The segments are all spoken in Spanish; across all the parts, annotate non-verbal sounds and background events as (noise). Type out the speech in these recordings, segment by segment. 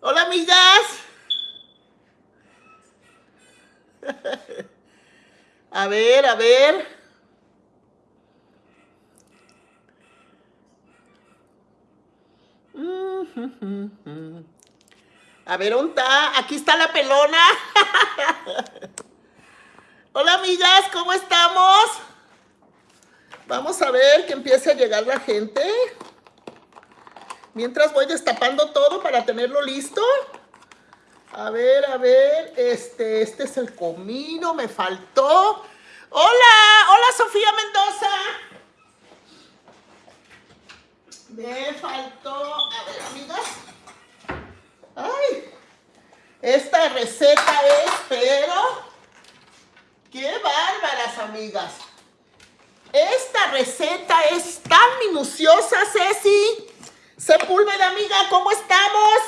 Hola, amigas. A ver, a ver. A ver, ¿dónde está? Aquí está la pelona. Hola, amigas, ¿cómo estamos? Vamos a ver que empiece a llegar la gente. Mientras voy destapando todo para tenerlo listo. A ver, a ver, este, este es el comino, me faltó. Hola, hola Sofía Mendoza. Me faltó, a ver, amigas. Ay, esta receta es, pero, qué bárbaras, amigas. Esta receta es tan minuciosa, Ceci. Sepúlveda, amiga, ¿cómo estamos?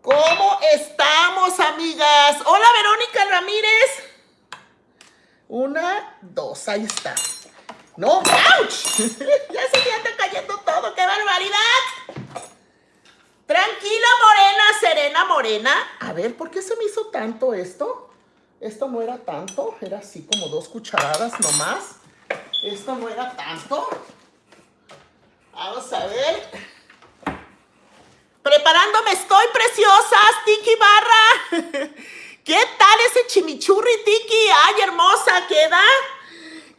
¿Cómo estamos, amigas? Hola, Verónica Ramírez. Una, dos, ahí está. No, ¡ouch! (laughs) ya se me cayendo todo, ¡qué barbaridad! Tranquila, Morena, Serena, Morena. A ver, ¿por qué se me hizo tanto esto? Esto no era tanto, era así como dos cucharadas nomás. Esto no era tanto. Vamos a ver. Preparándome estoy, preciosas, Tiki Barra. (laughs) ¿Qué tal ese chimichurri, Tiki? Ay, hermosa, queda.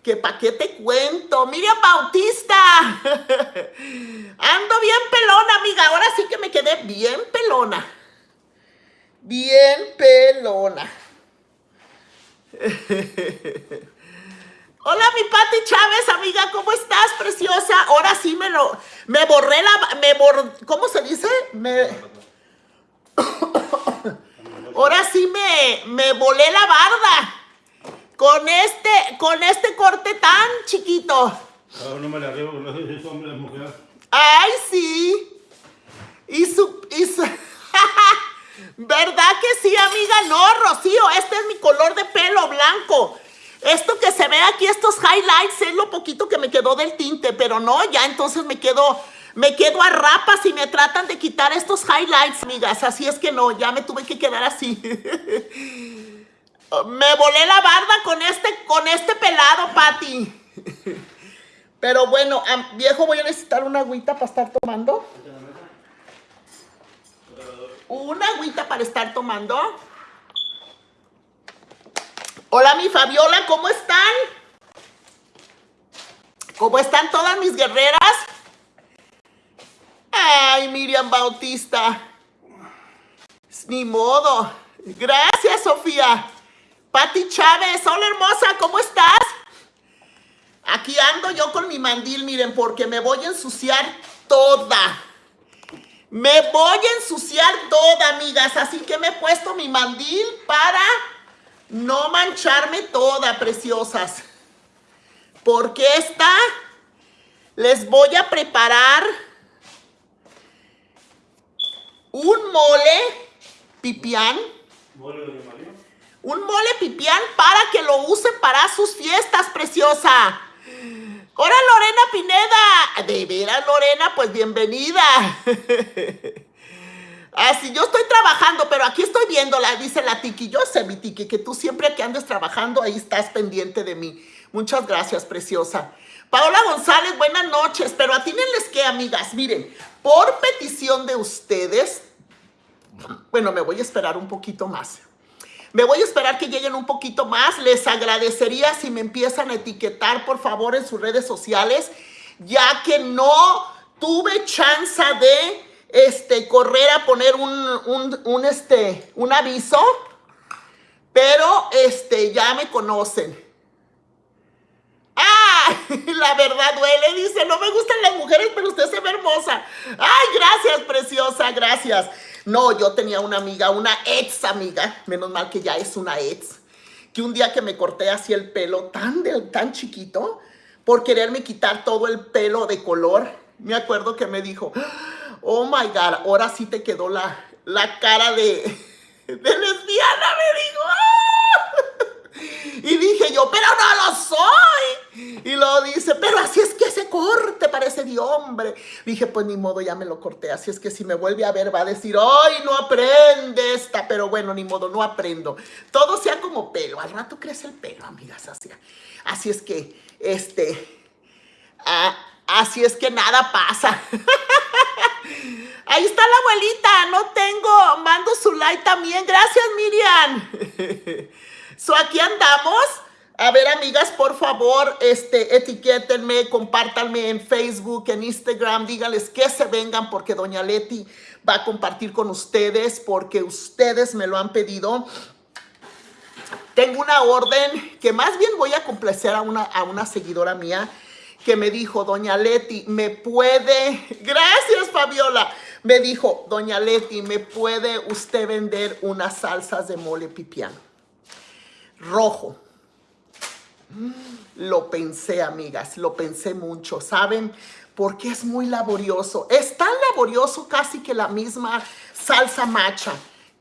¿Qué pa' qué te cuento? Miriam Bautista. (laughs) Ando bien pelona, amiga. Ahora sí que me quedé bien pelona. Bien pelona. (laughs) Hola, mi Pati Chávez, amiga, ¿cómo estás, preciosa? Ahora sí me lo, me borré la, me bor, ¿cómo se dice? Me, (coughs) ahora sí me, me volé la barda con este, con este corte tan chiquito. no me la porque es hombre, mujer. Ay, sí. Y su, y su, (laughs) ¿verdad que sí, amiga? No, Rocío, este es mi color de pelo blanco. Esto que se ve aquí, estos highlights, es lo poquito que me quedó del tinte, pero no, ya entonces me quedo, me quedo a rapas y me tratan de quitar estos highlights, amigas. Así es que no, ya me tuve que quedar así. (laughs) me volé la barda con este, con este pelado, Patti. Pero bueno, viejo, voy a necesitar una agüita para estar tomando. Una agüita para estar tomando. Hola, mi Fabiola, ¿cómo están? ¿Cómo están todas mis guerreras? Ay, Miriam Bautista. Ni modo. Gracias, Sofía. Pati Chávez, hola hermosa, ¿cómo estás? Aquí ando yo con mi mandil, miren, porque me voy a ensuciar toda. Me voy a ensuciar toda, amigas. Así que me he puesto mi mandil para no mancharme toda, preciosas. Porque esta les voy a preparar un mole pipián. Un mole pipián para que lo usen para sus fiestas, preciosa. Hola, Lorena Pineda. De veras, Lorena, pues bienvenida. (laughs) Así, yo estoy trabajando, pero aquí estoy viéndola, dice la Tiki. Yo sé, mi Tiki, que tú siempre que andes trabajando, ahí estás pendiente de mí. Muchas gracias, preciosa. Paola González, buenas noches. Pero atínenles que, amigas, miren, por petición de ustedes, bueno, me voy a esperar un poquito más. Me voy a esperar que lleguen un poquito más. Les agradecería si me empiezan a etiquetar, por favor, en sus redes sociales, ya que no tuve chance de este, correr a poner un, este, un aviso, pero este, ya me conocen. ¡Ah! (laughs) La verdad duele, dice, no me gustan las mujeres, pero usted se ve hermosa. ¡Ay, gracias, preciosa, gracias! No, yo tenía una amiga, una ex amiga, menos mal que ya es una ex, que un día que me corté así el pelo tan, tan chiquito, por quererme quitar todo el pelo de color, me acuerdo que me dijo, oh my God, ahora sí te quedó la, la cara de, de lesbiana, me dijo. Y dije yo, pero no lo soy. Y luego dice, pero así es que ese corte parece de hombre. Dije, pues ni modo, ya me lo corté. Así es que si me vuelve a ver va a decir, ay, no aprende esta. Pero bueno, ni modo, no aprendo. Todo sea como pelo. Al rato crece el pelo, amigas. Así, así es que, este, ah, así es que nada pasa. (laughs) Ahí está la abuelita, no tengo, mando su like también. Gracias, Miriam. (laughs) so, aquí andamos. A ver, amigas, por favor, este, etiquétenme, compártanme en Facebook, en Instagram, díganles que se vengan porque Doña Leti va a compartir con ustedes porque ustedes me lo han pedido. Tengo una orden que más bien voy a complacer a una, a una seguidora mía que me dijo, Doña Leti, ¿me puede? (laughs) Gracias, Fabiola. Me dijo, Doña Leti, ¿me puede usted vender unas salsas de mole pipián? Rojo lo pensé, amigas, lo pensé mucho, ¿saben? Porque es muy laborioso. Es tan laborioso casi que la misma salsa macha.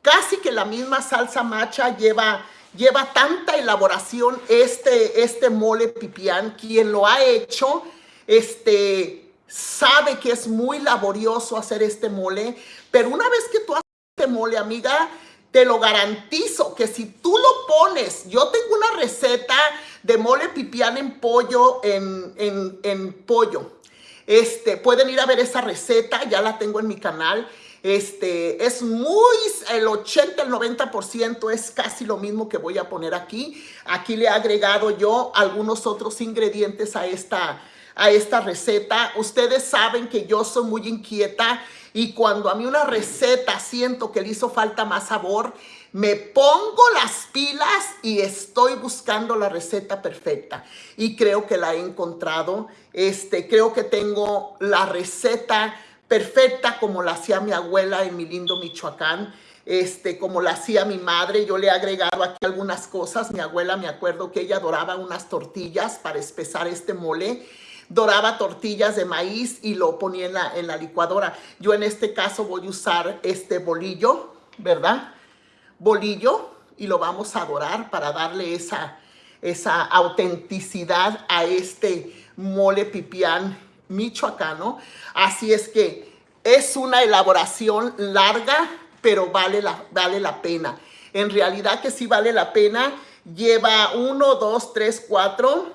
Casi que la misma salsa macha lleva, lleva tanta elaboración este, este mole pipián. Quien lo ha hecho, este, sabe que es muy laborioso hacer este mole. Pero una vez que tú haces este mole, amiga, te lo garantizo que si tú lo pones, yo tengo una receta de mole pipián en pollo, en, en, pollo. Este, pueden ir a ver esa receta, ya la tengo en mi canal. Este, es muy, el 80, el 90% es casi lo mismo que voy a poner aquí. Aquí le he agregado yo algunos otros ingredientes a esta, a esta receta. Ustedes saben que yo soy muy inquieta y cuando a mí una receta siento que le hizo falta más sabor, me pongo las pilas y estoy buscando la receta perfecta. Y creo que la he encontrado. Este, creo que tengo la receta perfecta como la hacía mi abuela en mi lindo Michoacán. Este, como la hacía mi madre, yo le he agregado aquí algunas cosas. Mi abuela, me acuerdo que ella adoraba unas tortillas para espesar este mole doraba tortillas de maíz y lo ponía en la, en la licuadora. Yo en este caso voy a usar este bolillo, ¿verdad? Bolillo y lo vamos a dorar para darle esa, esa autenticidad a este mole pipián michoacano. Así es que es una elaboración larga, pero vale la, vale la pena. En realidad que sí vale la pena. Lleva uno, dos, tres, cuatro,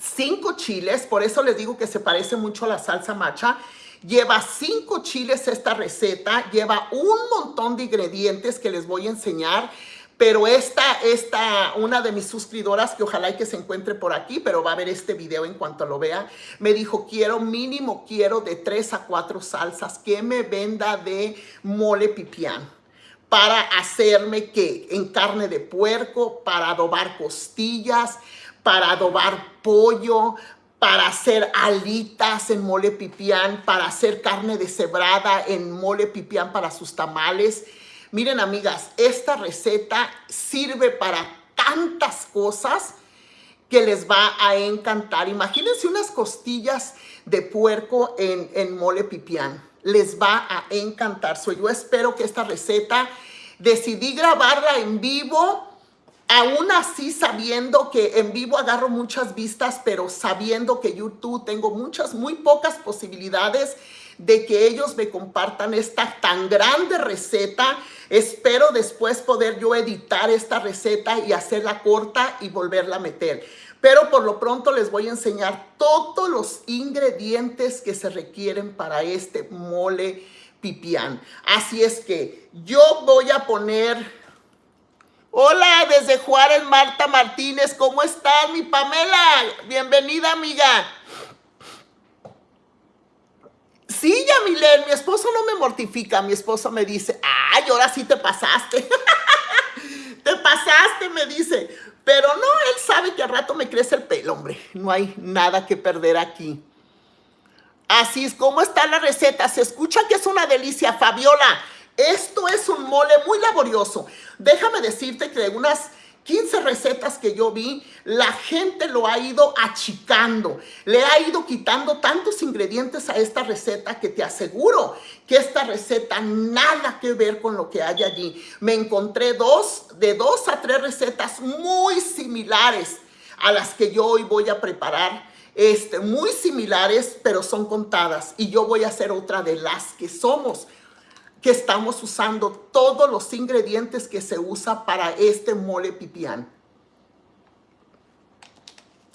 cinco chiles, por eso les digo que se parece mucho a la salsa macha. Lleva cinco chiles esta receta, lleva un montón de ingredientes que les voy a enseñar. Pero esta, esta, una de mis suscriptoras, que ojalá que se encuentre por aquí, pero va a ver este video en cuanto lo vea, me dijo, quiero mínimo, quiero de tres a cuatro salsas que me venda de mole pipián para hacerme que en carne de puerco, para adobar costillas, para adobar pollo, para hacer alitas en mole pipián, para hacer carne deshebrada en mole pipián para sus tamales. Miren, amigas, esta receta sirve para tantas cosas que les va a encantar. Imagínense unas costillas de puerco en, en mole pipián. Les va a encantar. So, yo espero que esta receta decidí grabarla en vivo Aún así, sabiendo que en vivo agarro muchas vistas, pero sabiendo que YouTube tengo muchas, muy pocas posibilidades de que ellos me compartan esta tan grande receta. Espero después poder yo editar esta receta y hacerla corta y volverla a meter. Pero por lo pronto les voy a enseñar todos los ingredientes que se requieren para este mole pipián. Así es que yo voy a poner Hola, desde Juárez, Marta Martínez. ¿Cómo estás, mi Pamela? Bienvenida, amiga. Sí, Yamilet, mi esposo no me mortifica. Mi esposo me dice, ay, ahora sí te pasaste. (laughs) te pasaste, me dice. Pero no, él sabe que al rato me crece el pelo, hombre. No hay nada que perder aquí. Así es como está la receta. Se escucha que es una delicia, Fabiola. Esto es un mole muy laborioso. Déjame decirte que de unas 15 recetas que yo vi, la gente lo ha ido achicando, le ha ido quitando tantos ingredientes a esta receta que te aseguro que esta receta nada que ver con lo que hay allí. Me encontré dos, de dos a tres recetas muy similares a las que yo hoy voy a preparar, este, muy similares, pero son contadas. Y yo voy a hacer otra de las que somos, que estamos usando todos los ingredientes que se usa para este mole pipián.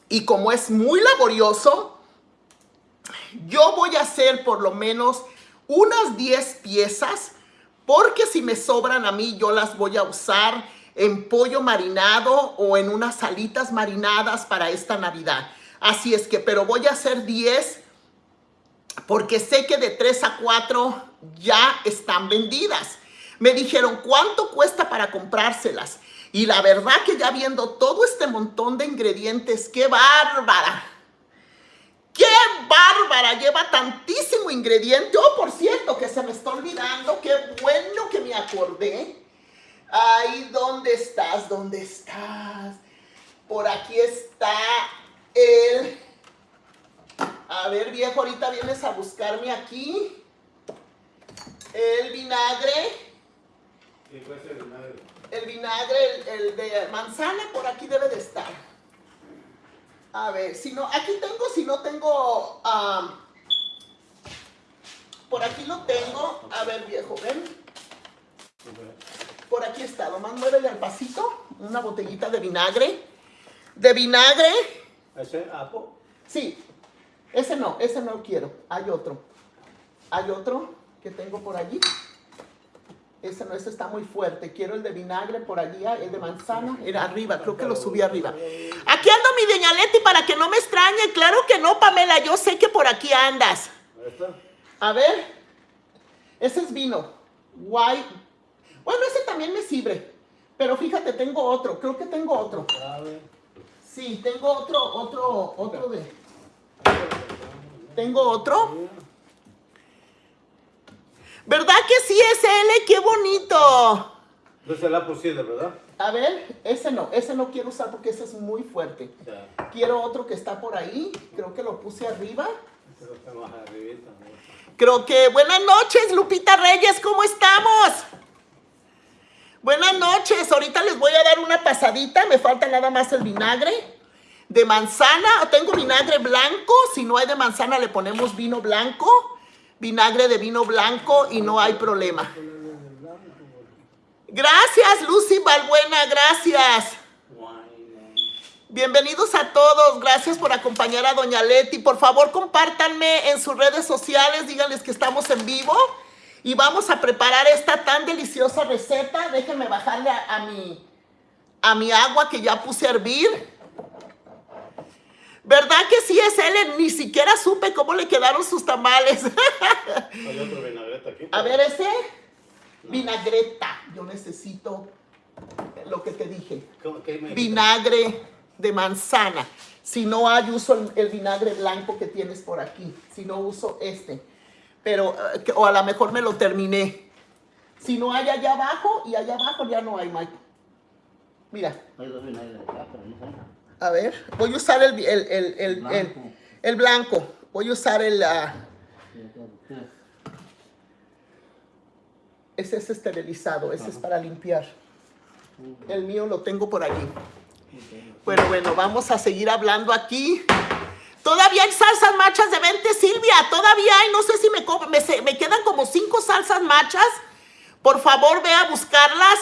Y como es muy laborioso, yo voy a hacer por lo menos unas 10 piezas, porque si me sobran a mí, yo las voy a usar en pollo marinado o en unas salitas marinadas para esta Navidad. Así es que, pero voy a hacer 10 porque sé que de 3 a 4 ya están vendidas. Me dijeron, ¿cuánto cuesta para comprárselas? Y la verdad que ya viendo todo este montón de ingredientes, ¡qué bárbara! ¡Qué bárbara! Lleva tantísimo ingrediente. Oh, por cierto, que se me está olvidando. ¡Qué bueno que me acordé! Ay, ¿dónde estás? ¿Dónde estás? Por aquí está el... A ver, viejo, ahorita vienes a buscarme aquí. El vinagre. ¿Qué cuesta el vinagre? El vinagre, el, el de manzana, por aquí debe de estar. A ver, si no, aquí tengo, si no tengo, por aquí lo tengo. A ver, viejo, ven. Por aquí está, nomás muévele al pasito, una botellita de vinagre. De vinagre, ¿Ese apo? sí, ese no, ese no lo quiero. Hay otro. Hay otro que tengo por allí. Ese no, ese está muy fuerte. Quiero el de vinagre por allí, ah, el de manzana, era arriba, creo que lo subí arriba. Aquí ando mi Doña Leti para que no me extrañe. Claro que no, Pamela, yo sé que por aquí andas. A ver, ese es vino. White. Bueno, ese también me sirve. Pero fíjate, tengo otro. Creo que tengo otro. Sí, tengo otro, otro, otro de. Tengo otro. ¿Verdad que sí es L? ¡Qué bonito! Es de verdad. A ver, ese no, ese no quiero usar porque ese es muy fuerte. Ya. Quiero otro que está por ahí. Creo que lo puse arriba. Más arribita. ¿no? Creo que buenas noches, Lupita Reyes, ¿cómo estamos? Buenas noches, ahorita les voy a dar una pasadita, me falta nada más el vinagre de manzana, tengo vinagre blanco, si no hay de manzana le ponemos vino blanco, vinagre de vino blanco y no hay problema. Gracias, Lucy Balbuena, gracias. Bienvenidos a todos, gracias por acompañar a Doña Leti. Por favor, compártanme en sus redes sociales, díganles que estamos en vivo y vamos a preparar esta tan deliciosa receta. Déjenme bajarle a, a mi, a mi agua que ya puse a hervir. ¿Verdad que sí es él? Ni siquiera supe cómo le quedaron sus tamales. Hay (laughs) otro vinagreta aquí. a ver, ese vinagreta. Yo necesito lo que te dije. ¿Cómo- qué me- vinagre de manzana. Si no hay, uso el, el vinagre blanco que tienes por aquí. Si no, uso este. Pero, eh, o a lo mejor me lo terminé. Si no hay allá abajo, y allá abajo ya no hay, Mike. Mira, Hay dos vinagres acá, pero no sé. A ver, voy a usar el, el, el, el, el- Blanco. el blanco. Voy a usar el... tres. ese es esterilizado, ese es para limpiar. El mío lo tengo por allí. Bueno, bueno, vamos a seguir hablando aquí. Todavía hay salsas machas de 20, Silvia. Todavía hay, no sé si me, me, me quedan como cinco salsas machas. Por favor, ve a buscarlas.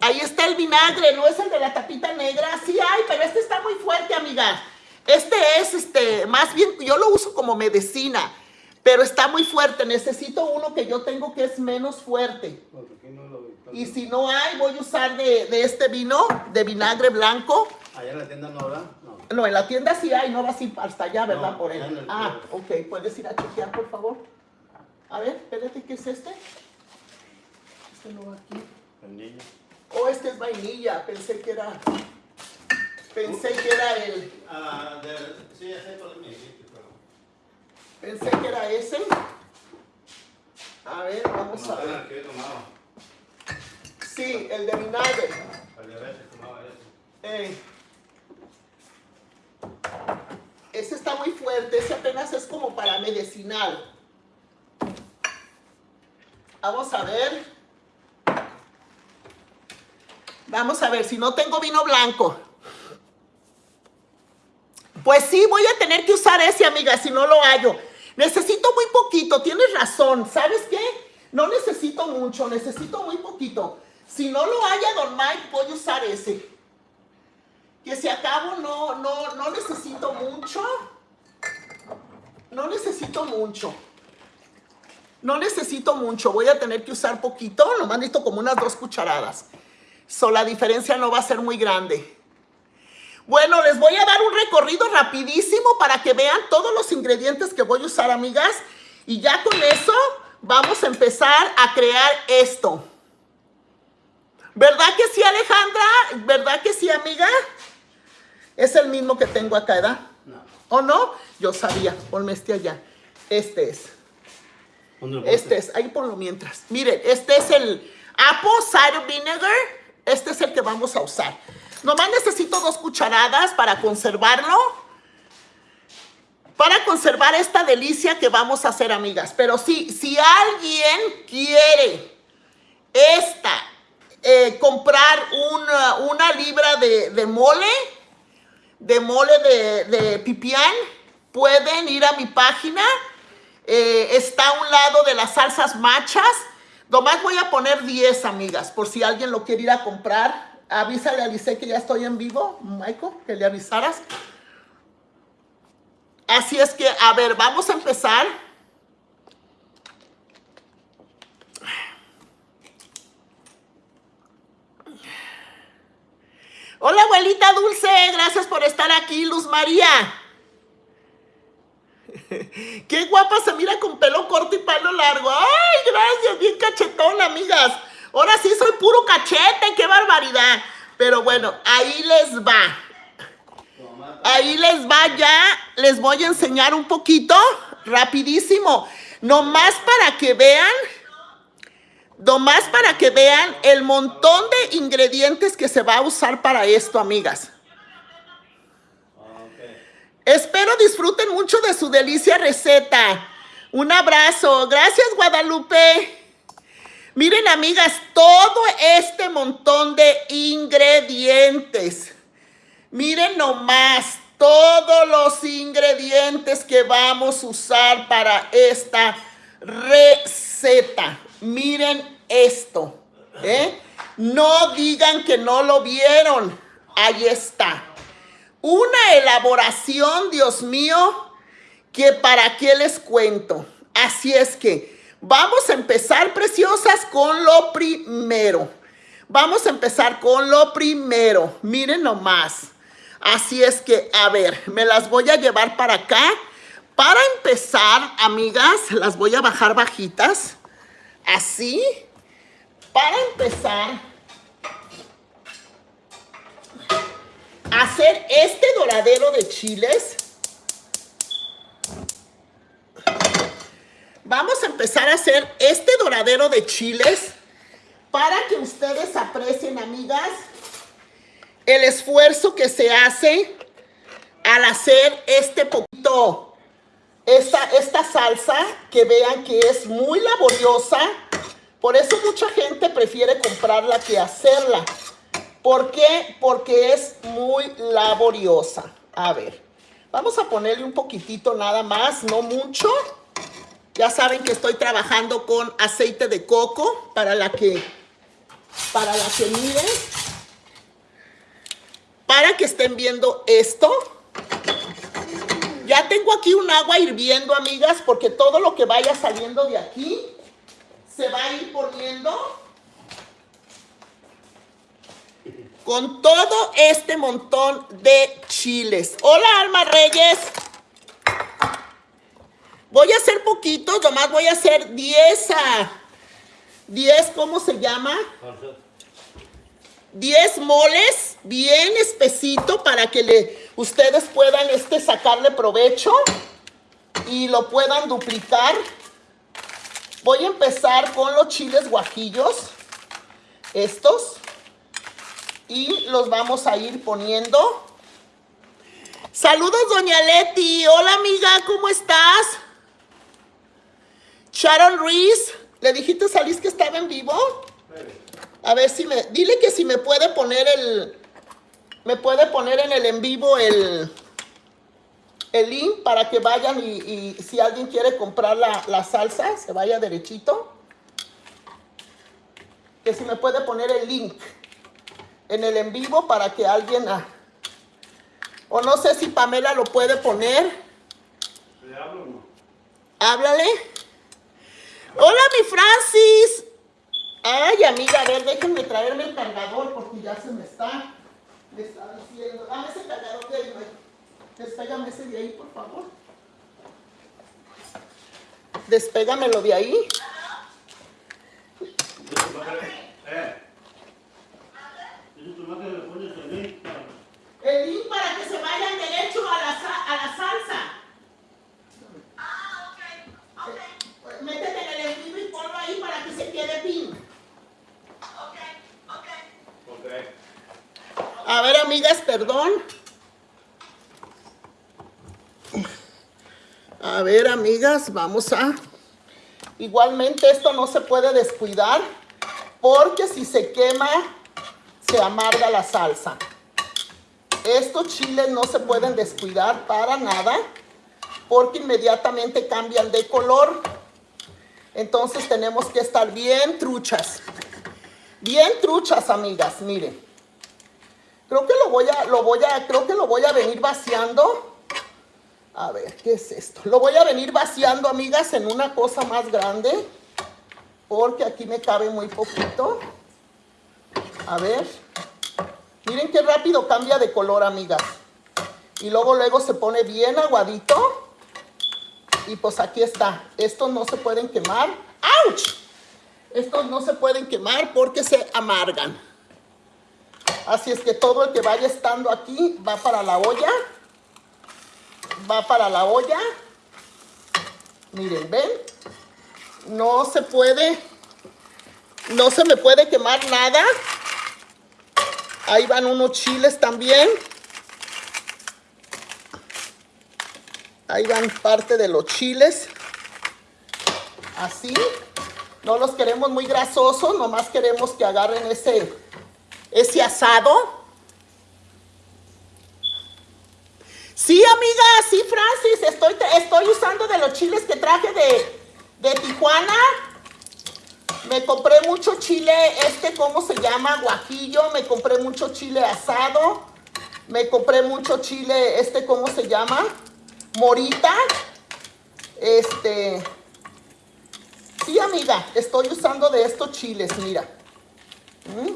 Ahí está el vinagre, no es el de la tapita negra. Sí hay, pero este está muy fuerte, amiga. Este es, este, más bien, yo lo uso como medicina, pero está muy fuerte. Necesito uno que yo tengo que es menos fuerte. Y si no hay, voy a usar de, de este vino, de vinagre blanco. Allá en la tienda no habrá. No. No, en la tienda sí hay, no vas hasta allá, ¿verdad? No, Por él. Ah, ok, puedes ir a chequear, por favor. A ver, espérate, ¿qué es este? Este no va aquí. El niño. Oh, este es vainilla, pensé que era... Pensé que era el... Ah, de, sí, sé cuál me dijiste, pero. Pensé que era ese. A ver, vamos a No, ver. el que yo tomaba. Sí, el de vinagre. El diabetes tomaba eso. Eh, ese está muy fuerte, ese apenas es como para medicinal. Vamos a ver. Vamos a ver, si no tengo vino blanco. Pues sí, voy a tener que usar ese, amiga, si no lo hallo. Necesito muy poquito, tienes razón. ¿Sabes qué? No necesito mucho, necesito muy poquito. Si no lo haya, don Mike, voy a usar ese. Que si acabo, no, no, no necesito mucho. No necesito mucho. No necesito mucho, voy a tener que usar poquito, nomás necesito como unas dos cucharadas. So, la diferencia no va a ser muy grande. Bueno, les voy a dar un recorrido rapidísimo para que vean todos los ingredientes que voy a usar, amigas. Y ya con eso vamos a empezar a crear esto. ¿Verdad que sí, Alejandra? ¿Verdad que sí, amiga? Es el mismo que tengo acá, ¿verdad? No. ¿O no? Yo sabía, ponme este allá. Este es. ¿Dónde lo Este es, ahí ponlo mientras. Miren, este es el Apple Cider Vinegar. Este es el que vamos a usar. Nomás necesito dos cucharadas para conservarlo. Para conservar esta delicia que vamos a hacer, amigas. Pero sí, si alguien quiere esta, eh, comprar una, una libra de, mole, de mole de, de pipián, pueden ir a mi página. Eh, está a un lado de las salsas machas. Nomás voy a poner 10, amigas, por si alguien lo quiere ir a comprar. Avísale a Lice que ya estoy en vivo, Michael, que le avisaras. Así es que, a ver, vamos a empezar. Hola, abuelita Dulce, gracias por estar aquí, Luz María. (laughs) Qué guapa se mira con pelo corto y pelo largo. Ay, gracias, bien cachetón, amigas. Ahora sí soy puro cachete, qué barbaridad. Pero bueno, ahí les va. Ahí les va ya, les voy a enseñar un poquito, rapidísimo. Nomás para que vean, nomás para que vean el montón de ingredientes que se va a usar para esto, amigas. Espero disfruten mucho de su delicia receta. Un abrazo. Gracias, Guadalupe. Miren, amigas, todo este montón de ingredientes. Miren nomás todos los ingredientes que vamos a usar para esta receta. Miren esto. ¿eh? No digan que no lo vieron. Ahí está. Una elaboración, Dios mío, que para qué les cuento. Así es que vamos a empezar, preciosas, con lo primero. Vamos a empezar con lo primero. Miren nomás. Así es que, a ver, me las voy a llevar para acá. Para empezar, amigas, las voy a bajar bajitas. Así. Para empezar, hacer este doradero de chiles. Vamos a empezar a hacer este doradero de chiles para que ustedes aprecien, amigas, el esfuerzo que se hace al hacer este poquito, esta, esta salsa, que vean que es muy laboriosa. Por eso mucha gente prefiere comprarla que hacerla. ¿Por qué? Porque es muy laboriosa. A ver, vamos a ponerle un poquitito nada más, no mucho. Ya saben que estoy trabajando con aceite de coco para la que, para la que miren. Para que estén viendo esto. Ya tengo aquí un agua hirviendo, amigas, porque todo lo que vaya saliendo de aquí se va a ir poniendo con todo este montón de chiles. Hola, Alma Reyes. Voy a hacer poquitos, nomás voy a hacer 10 a 10, ¿cómo se llama? 10 moles, bien espesito para que le, ustedes puedan este, sacarle provecho y lo puedan duplicar. Voy a empezar con los chiles guajillos, estos, y los vamos a ir poniendo. Saludos, doña Leti. Hola, amiga, ¿cómo estás? Sharon Reese, ¿le dijiste a Liz que estaba en vivo? A ver si me. Dile que si me puede poner el. Me puede poner en el en vivo el. el link para que vayan y, y si alguien quiere comprar la, la salsa, se vaya derechito. Que si me puede poner el link en el en vivo para que alguien... ah, o no sé si Pamela lo puede poner. ¿Le hablo o no? Háblale. Hola, mi Francis. Ay, amiga, a ver, déjenme traerme el cargador porque ya se me está, me está diciendo. Dame ese cargador de ahí. Despégame ese de ahí, por favor. Despégamelo de ahí. Dice tu madre, Eh. Dice tu madre que le pones el link para- El link para que se vayan derecho a la, sa- a la salsa. Ah, ok, ok, Métete en el en vivo y ponlo ahí para que se quede pin. ok, ok. Ok. A ver, amigas, perdón. A ver, amigas, vamos a... Igualmente esto no se puede descuidar porque si se quema, se amarga la salsa. Estos chiles no se pueden descuidar para nada porque inmediatamente cambian de color. Entonces tenemos que estar bien truchas. Bien truchas, amigas, miren. Creo que lo voy a, lo voy a, creo que lo voy a venir vaciando. A ver, ¿qué es esto? Lo voy a venir vaciando, amigas, en una cosa más grande. Porque aquí me cabe muy poquito. A ver. Miren qué rápido cambia de color, amigas. Y luego, luego se pone bien aguadito. Y pues aquí está. Estos no se pueden quemar. ¡Auch! Estos no se pueden quemar porque se amargan. Así es que todo el que vaya estando aquí va para la olla. Va para la olla. Miren, ¿ven? No se puede, no se me puede quemar nada. Ahí van unos chiles también. Ahí van parte de los chiles. Así. No los queremos muy grasosos, nomás queremos que agarren ese, ese asado. Sí, amiga, sí, Francis, estoy, estoy usando de los chiles que traje de, de Tijuana. Me compré mucho chile, este, ¿cómo se llama? Guajillo. Me compré mucho chile asado. Me compré mucho chile, este, ¿cómo se llama? Morita. Este. Sí, amiga, estoy usando de estos chiles, mira. ¿Mm?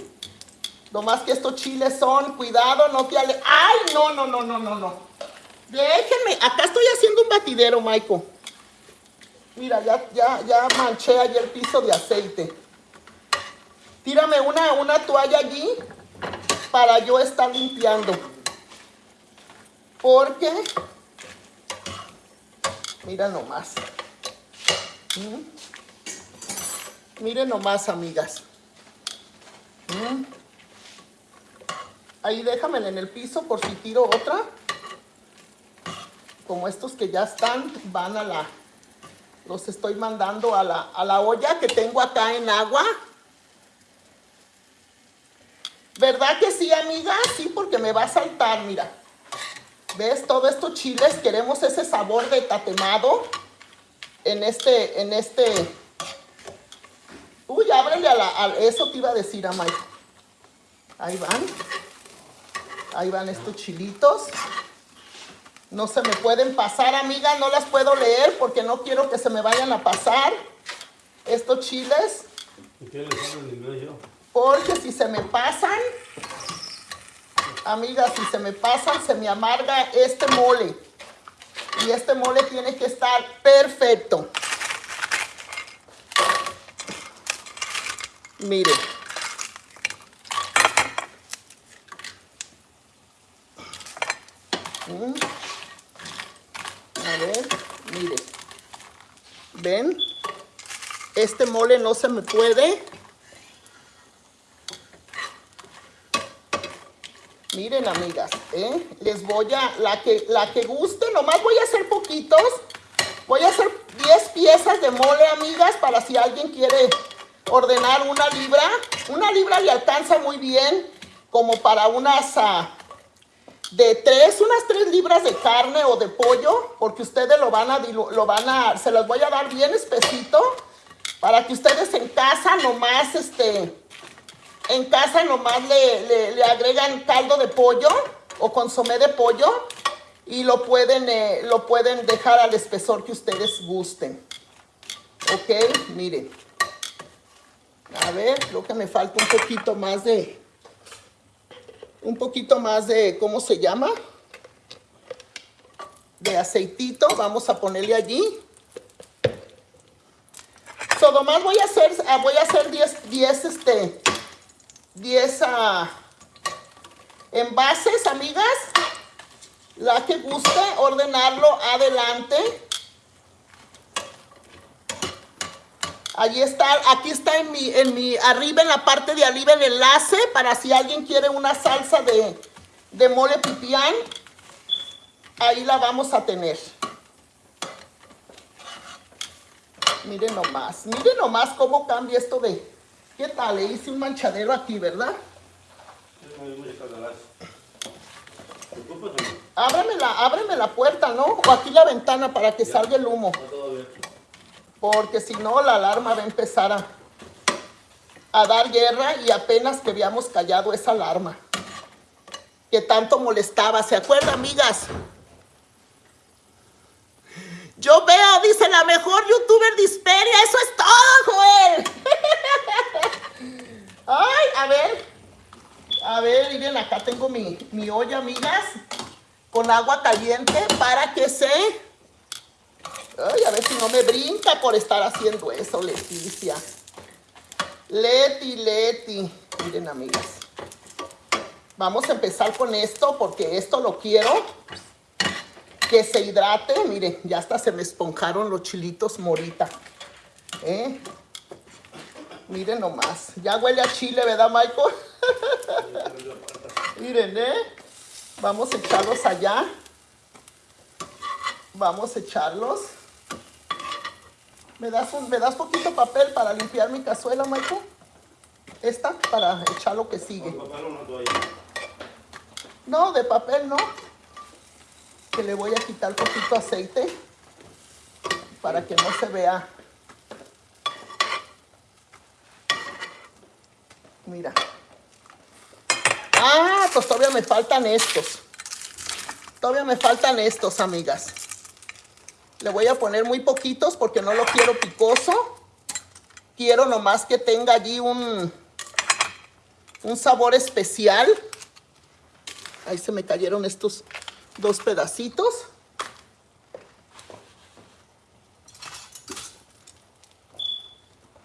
Lo más que estos chiles son, cuidado, no te ale... ¡Ay, no, no, no, no, no, no! Déjenme, acá estoy haciendo un batidero, Maiko. Mira, ya, ya, ya manché allí el piso de aceite. Tírame una, una toalla allí para yo estar limpiando. Porque, mira nomás. ¿Mm? Miren nomás, amigas. ¿Mm? Ahí déjamela en el piso por si tiro otra. Como estos que ya están, van a la... Los estoy mandando a la, a la olla que tengo acá en agua. ¿Verdad que sí, amiga? Sí, porque me va a saltar, mira. ¿Ves? Todos estos chiles, queremos ese sabor de tatemado en este, en este... Uy, ábrele a la... eso te iba a decir a Mike. Ahí van. Ahí van estos chilitos. No se me pueden pasar, amiga. No las puedo leer porque no quiero que se me vayan a pasar estos chiles. ¿Y qué les hablo en inglés yo? Porque si se me pasan, amiga, si se me pasan, se me amarga este mole. Y este mole tiene que estar perfecto. Mire. Mm. A ver, mire. ¿Ven? Este mole no se me puede. Miren, amigas, ¿eh? les voy a, la que, la que guste, nomás voy a hacer poquitos. Voy a hacer 10 piezas de mole, amigas, para si alguien quiere ordenar una libra. Una libra le alcanza muy bien, como para unas, ah, de tres, unas tres libras de carne o de pollo, porque ustedes lo van a, lo van a, se los voy a dar bien espesito, para que ustedes en casa nomás, este, en casa nomás le, le- le agregan caldo de pollo o consomé de pollo y lo pueden, eh, lo pueden dejar al espesor que ustedes gusten. Ok, miren. A ver, creo que me falta un poquito más de, un poquito más de, ¿cómo se llama? De aceitito, vamos a ponerle allí. So, nomás voy a hacer, ah, voy a hacer 10, 10, este, 10 ah, envases, amigas. La que guste ordenarlo, adelante. Allí está, aquí está en mi, en mi, arriba en la parte de arriba el enlace para si alguien quiere una salsa de, de mole pipián. Ahí la vamos a tener. Miren nomás, miren nomás cómo cambia esto de... ¿Qué tal? Le hice un manchadero aquí, ¿verdad? Ábreme la, ábreme la puerta, ¿no? O aquí la ventana para que salga el humo. Porque si no, la alarma va a empezar a, a dar guerra y apenas que habíamos callado esa alarma. Que tanto molestaba. ¿Se acuerdan, amigas? Yo veo, dice la mejor youtuber de. Eso es todo, Joel. (laughs) Ay, a ver. A ver, miren, acá tengo mi, mi olla, amigas. Con agua caliente para que se... Ay, a ver si no me brinca por estar haciendo eso, Leticia. Leti, Leti. Miren, amigas. Vamos a empezar con esto porque esto lo quiero que se hidrate. Miren, ya hasta se me esponjaron los chilitos morita. ¿Eh? Miren nomás. Ya huele a chile, ¿verdad, Michael? (laughs) Miren, ¿eh? Vamos a echarlos allá. Vamos a echarlos. ¿Me das, un, ¿Me das poquito papel para limpiar mi cazuela, Michael? Esta, para echar lo que sigue. Con papel o una toalla. No, de papel no. Que le voy a quitar poquito aceite para que no se vea. Mira. Ah, pues todavía me faltan estos. Todavía me faltan estos, amigas. Le voy a poner muy poquitos porque no lo quiero picoso. Quiero nomás que tenga allí un, un sabor especial. Ahí se me cayeron estos dos pedacitos.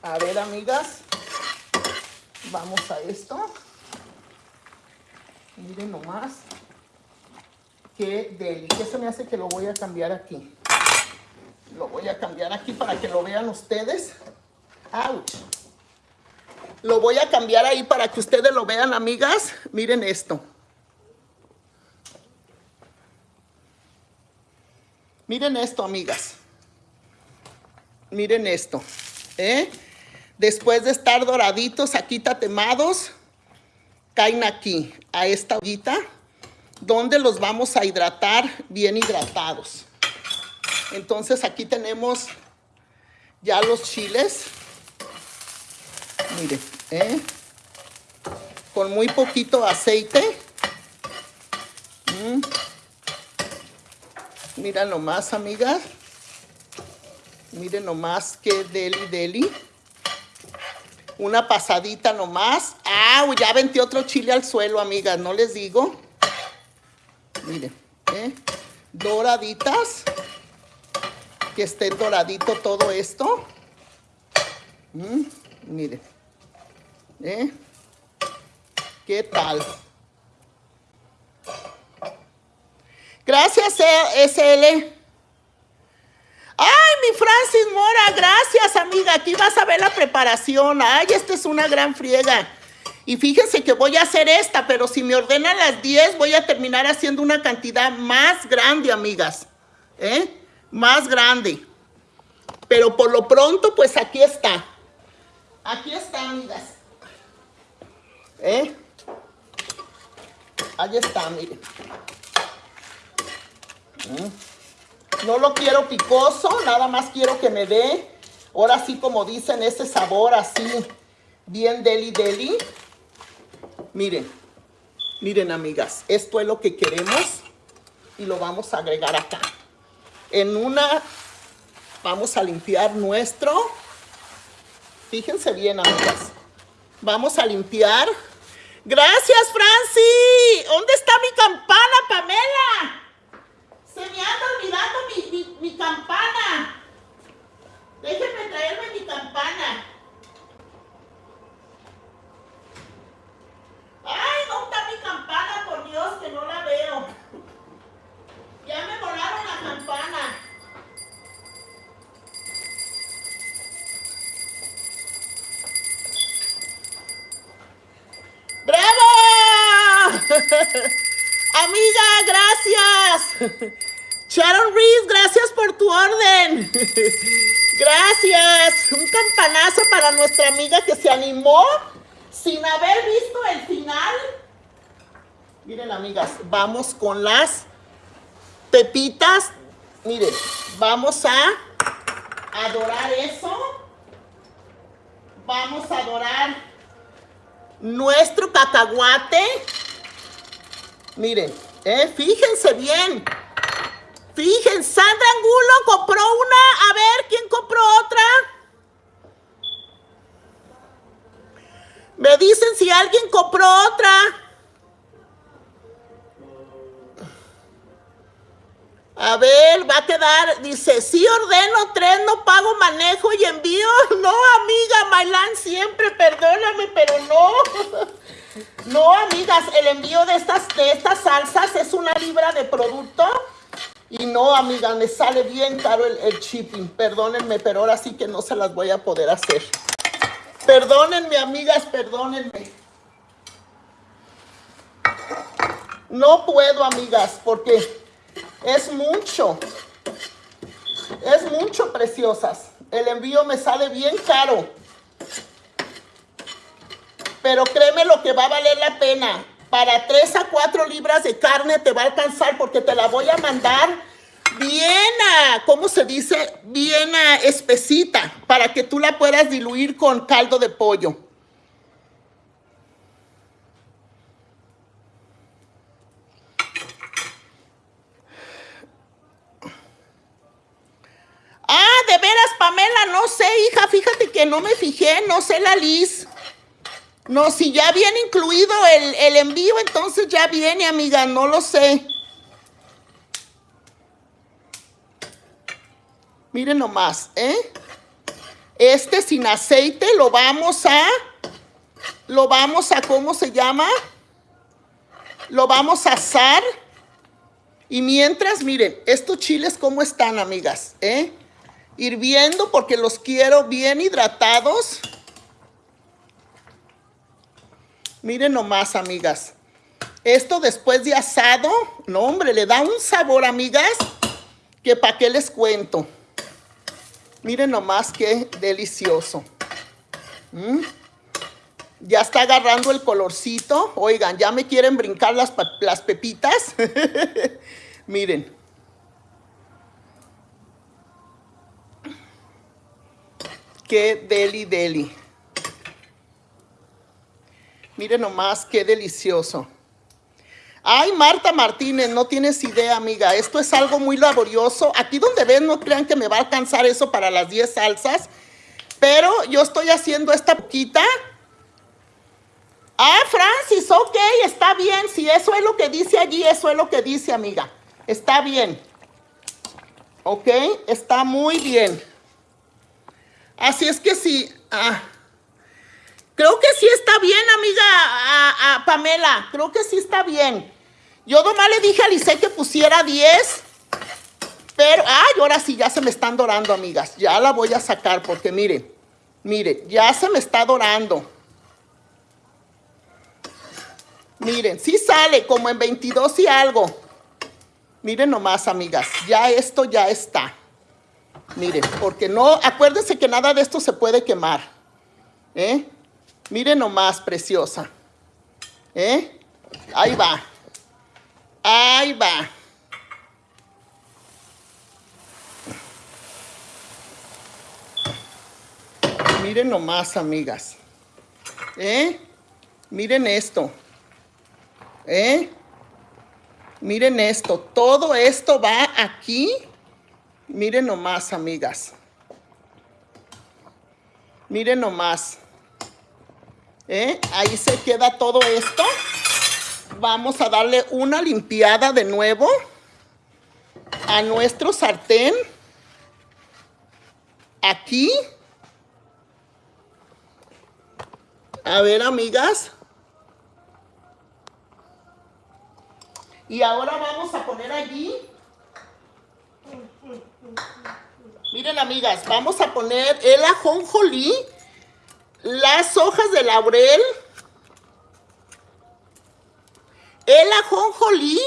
A ver, amigas. Vamos a esto. Miren nomás. Qué deli. ¿Qué se me hace que lo voy a cambiar aquí? Lo voy a cambiar aquí para que lo vean ustedes. ¡Auch! Lo voy a cambiar ahí para que ustedes lo vean, amigas. Miren esto. Miren esto, amigas. Miren esto. ¿eh? Después de estar doraditos, aquí tatemados, caen aquí, a esta ollita, donde los vamos a hidratar bien hidratados. Entonces aquí tenemos ya los chiles. Miren, ¿eh? con muy poquito aceite. Mm. Mira nomás, amigas. Miren nomás qué deli deli. Una pasadita nomás. ¡Ah! Ya aventé otro chile al suelo, amigas. No les digo. Miren, ¿eh? Doraditas. Que esté doradito todo esto. Mm, miren. ¿Eh? ¿Qué tal? Gracias, eh, SL. Ay, mi Francis Mora, gracias, amiga. Aquí vas a ver la preparación. Ay, esta es una gran friega. Y fíjense que voy a hacer esta, pero si me ordenan las 10, voy a terminar haciendo una cantidad más grande, amigas. ¿Eh? Más grande. Pero por lo pronto, pues aquí está. Aquí está, amigas. ¿Eh? Ahí está, miren. Mm. No lo quiero picoso, nada más quiero que me dé, ahora sí como dicen, ese sabor así, bien deli deli. Miren, miren amigas, esto es lo que queremos y lo vamos a agregar acá. En una, vamos a limpiar nuestro, fíjense bien amigas, vamos a limpiar. Gracias Franci, ¿dónde está mi campana Pamela? Se me anda olvidando mi, campana. Déjenme traerme mi campana. Ay, ¿dónde está mi campana? Por Dios, que no la veo. Ya me volaron la campana. ¡Bravo! Amiga, gracias. (laughs) Sharon Reese, gracias por tu orden. (laughs) Gracias. Un campanazo para nuestra amiga que se animó sin haber visto el final. Miren, amigas, vamos con las pepitas. Miren, vamos a adorar eso. Vamos a adorar nuestro cacahuate. Miren, eh, fíjense bien. Fíjense, Sandra Angulo compró una. A ver, ¿quién compró otra? Me dicen si alguien compró otra. A ver, va a quedar, dice, sí ordeno tres, no pago manejo y envío. (laughs) No, amiga, Mailán, siempre, perdóname, pero no. (laughs) No, amigas, el envío de estas, de estas salsas es una libra de producto. Y no, amiga, me sale bien caro el, el shipping. Perdónenme, pero ahora sí que no se las voy a poder hacer. Perdónenme, amigas, perdónenme. No puedo, amigas, porque es mucho. Es mucho, preciosas. El envío me sale bien caro. Pero créeme lo que va a valer la pena. Para 3 a 4 libras de carne te va a alcanzar porque te la voy a mandar bien a, ¿cómo se dice? Bien a espesita para que tú la puedas diluir con caldo de pollo. Ah, de veras, Pamela, no sé, hija, fíjate que no me fijé, no sé la Liz. No, si ya viene incluido el, el envío, entonces ya viene, amiga, no lo sé. Miren nomás, ¿eh? Este sin aceite lo vamos a, lo vamos a, ¿cómo se llama? Lo vamos a asar. Y mientras, miren, estos chiles, ¿cómo están, amigas? ¿Eh? Hirviendo porque los quiero bien hidratados. Miren nomás, amigas. Esto después de asado, no, hombre, le da un sabor, amigas, que para qué les cuento. Miren nomás qué delicioso. ¿Mm? Ya está agarrando el colorcito. Oigan, ya me quieren brincar las, las pepitas. (laughs) Miren. Qué deli deli. Miren nomás qué delicioso. Ay, Marta Martínez, no tienes idea, amiga. Esto es algo muy laborioso. Aquí donde ven, no crean que me va a alcanzar eso para las 10 salsas. Pero yo estoy haciendo esta poquita. Ah, Francis, ok, está bien. Si eso es lo que dice allí, eso es lo que dice, amiga. Está bien. Ok, está muy bien. Así es que sí. Ah. Creo que sí está bien, amiga Pamela. Creo que sí está bien. Yo nomás le dije a Lice que pusiera 10. Pero, ay, ahora sí ya se me están dorando, amigas. Ya la voy a sacar porque miren, miren, ya se me está dorando. Miren, sí sale como en 22 y algo. Miren nomás, amigas, ya esto ya está. Miren, porque no, acuérdense que nada de esto se puede quemar. ¿Eh? Miren nomás, preciosa. ¿Eh? Ahí va. Ahí va. Miren nomás, amigas. ¿Eh? Miren esto. ¿Eh? Miren esto. Todo esto va aquí. Miren nomás, amigas. Miren nomás. ¿Eh? Ahí se queda todo esto. Vamos a darle una limpiada de nuevo a nuestro sartén. Aquí. A ver, amigas. Y ahora vamos a poner allí. Miren, amigas, vamos a poner el ajonjolí, las hojas de laurel, el ajonjolí.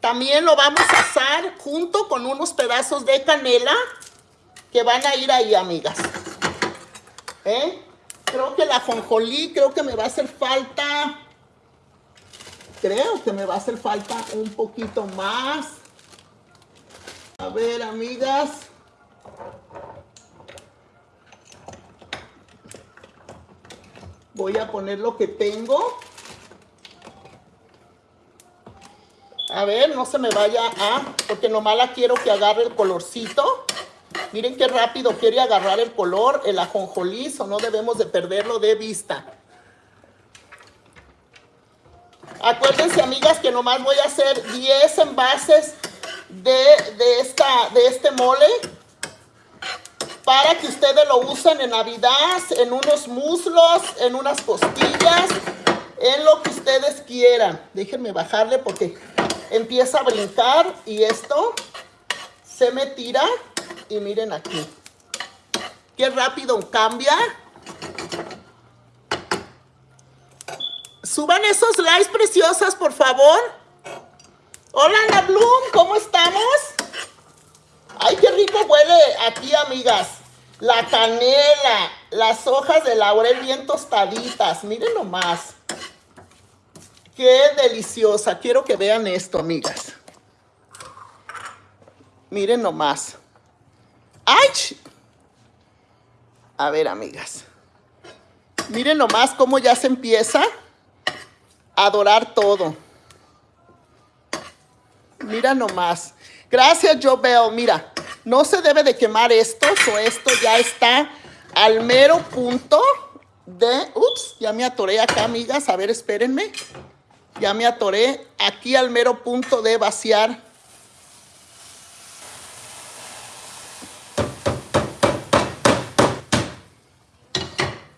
También lo vamos a asar junto con unos pedazos de canela que van a ir ahí, amigas. ¿Eh? Creo que el ajonjolí, creo que me va a hacer falta. Creo que me va a hacer falta un poquito más. A ver, amigas. Voy a poner lo que tengo. A ver, no se me vaya a... Porque nomás la quiero que agarre el colorcito. Miren qué rápido quiere agarrar el color, el ajonjolí, no debemos de perderlo de vista. Acuérdense, amigas, que nomás voy a hacer 10 envases de, de, esta, de este mole para que ustedes lo usen en Navidad, en unos muslos, en unas costillas, en lo que ustedes quieran. Déjenme bajarle porque empieza a brincar y esto se me tira y miren aquí. Qué rápido cambia. Suban esos likes preciosas, por favor. Hola, Ana Bloom, ¿cómo estamos? Ay, qué rico huele aquí, amigas. La canela, las hojas de laurel bien tostaditas. Miren nomás. Qué deliciosa. Quiero que vean esto, amigas. Miren nomás. ¡Ay! A ver, amigas. Miren nomás cómo ya se empieza a dorar todo. Mira nomás. Gracias, Jobel. Mira, no se debe de quemar esto, o esto ya está al mero punto de... Ups, ya me atoré acá, amigas. A ver, espérenme. Ya me atoré aquí al mero punto de vaciar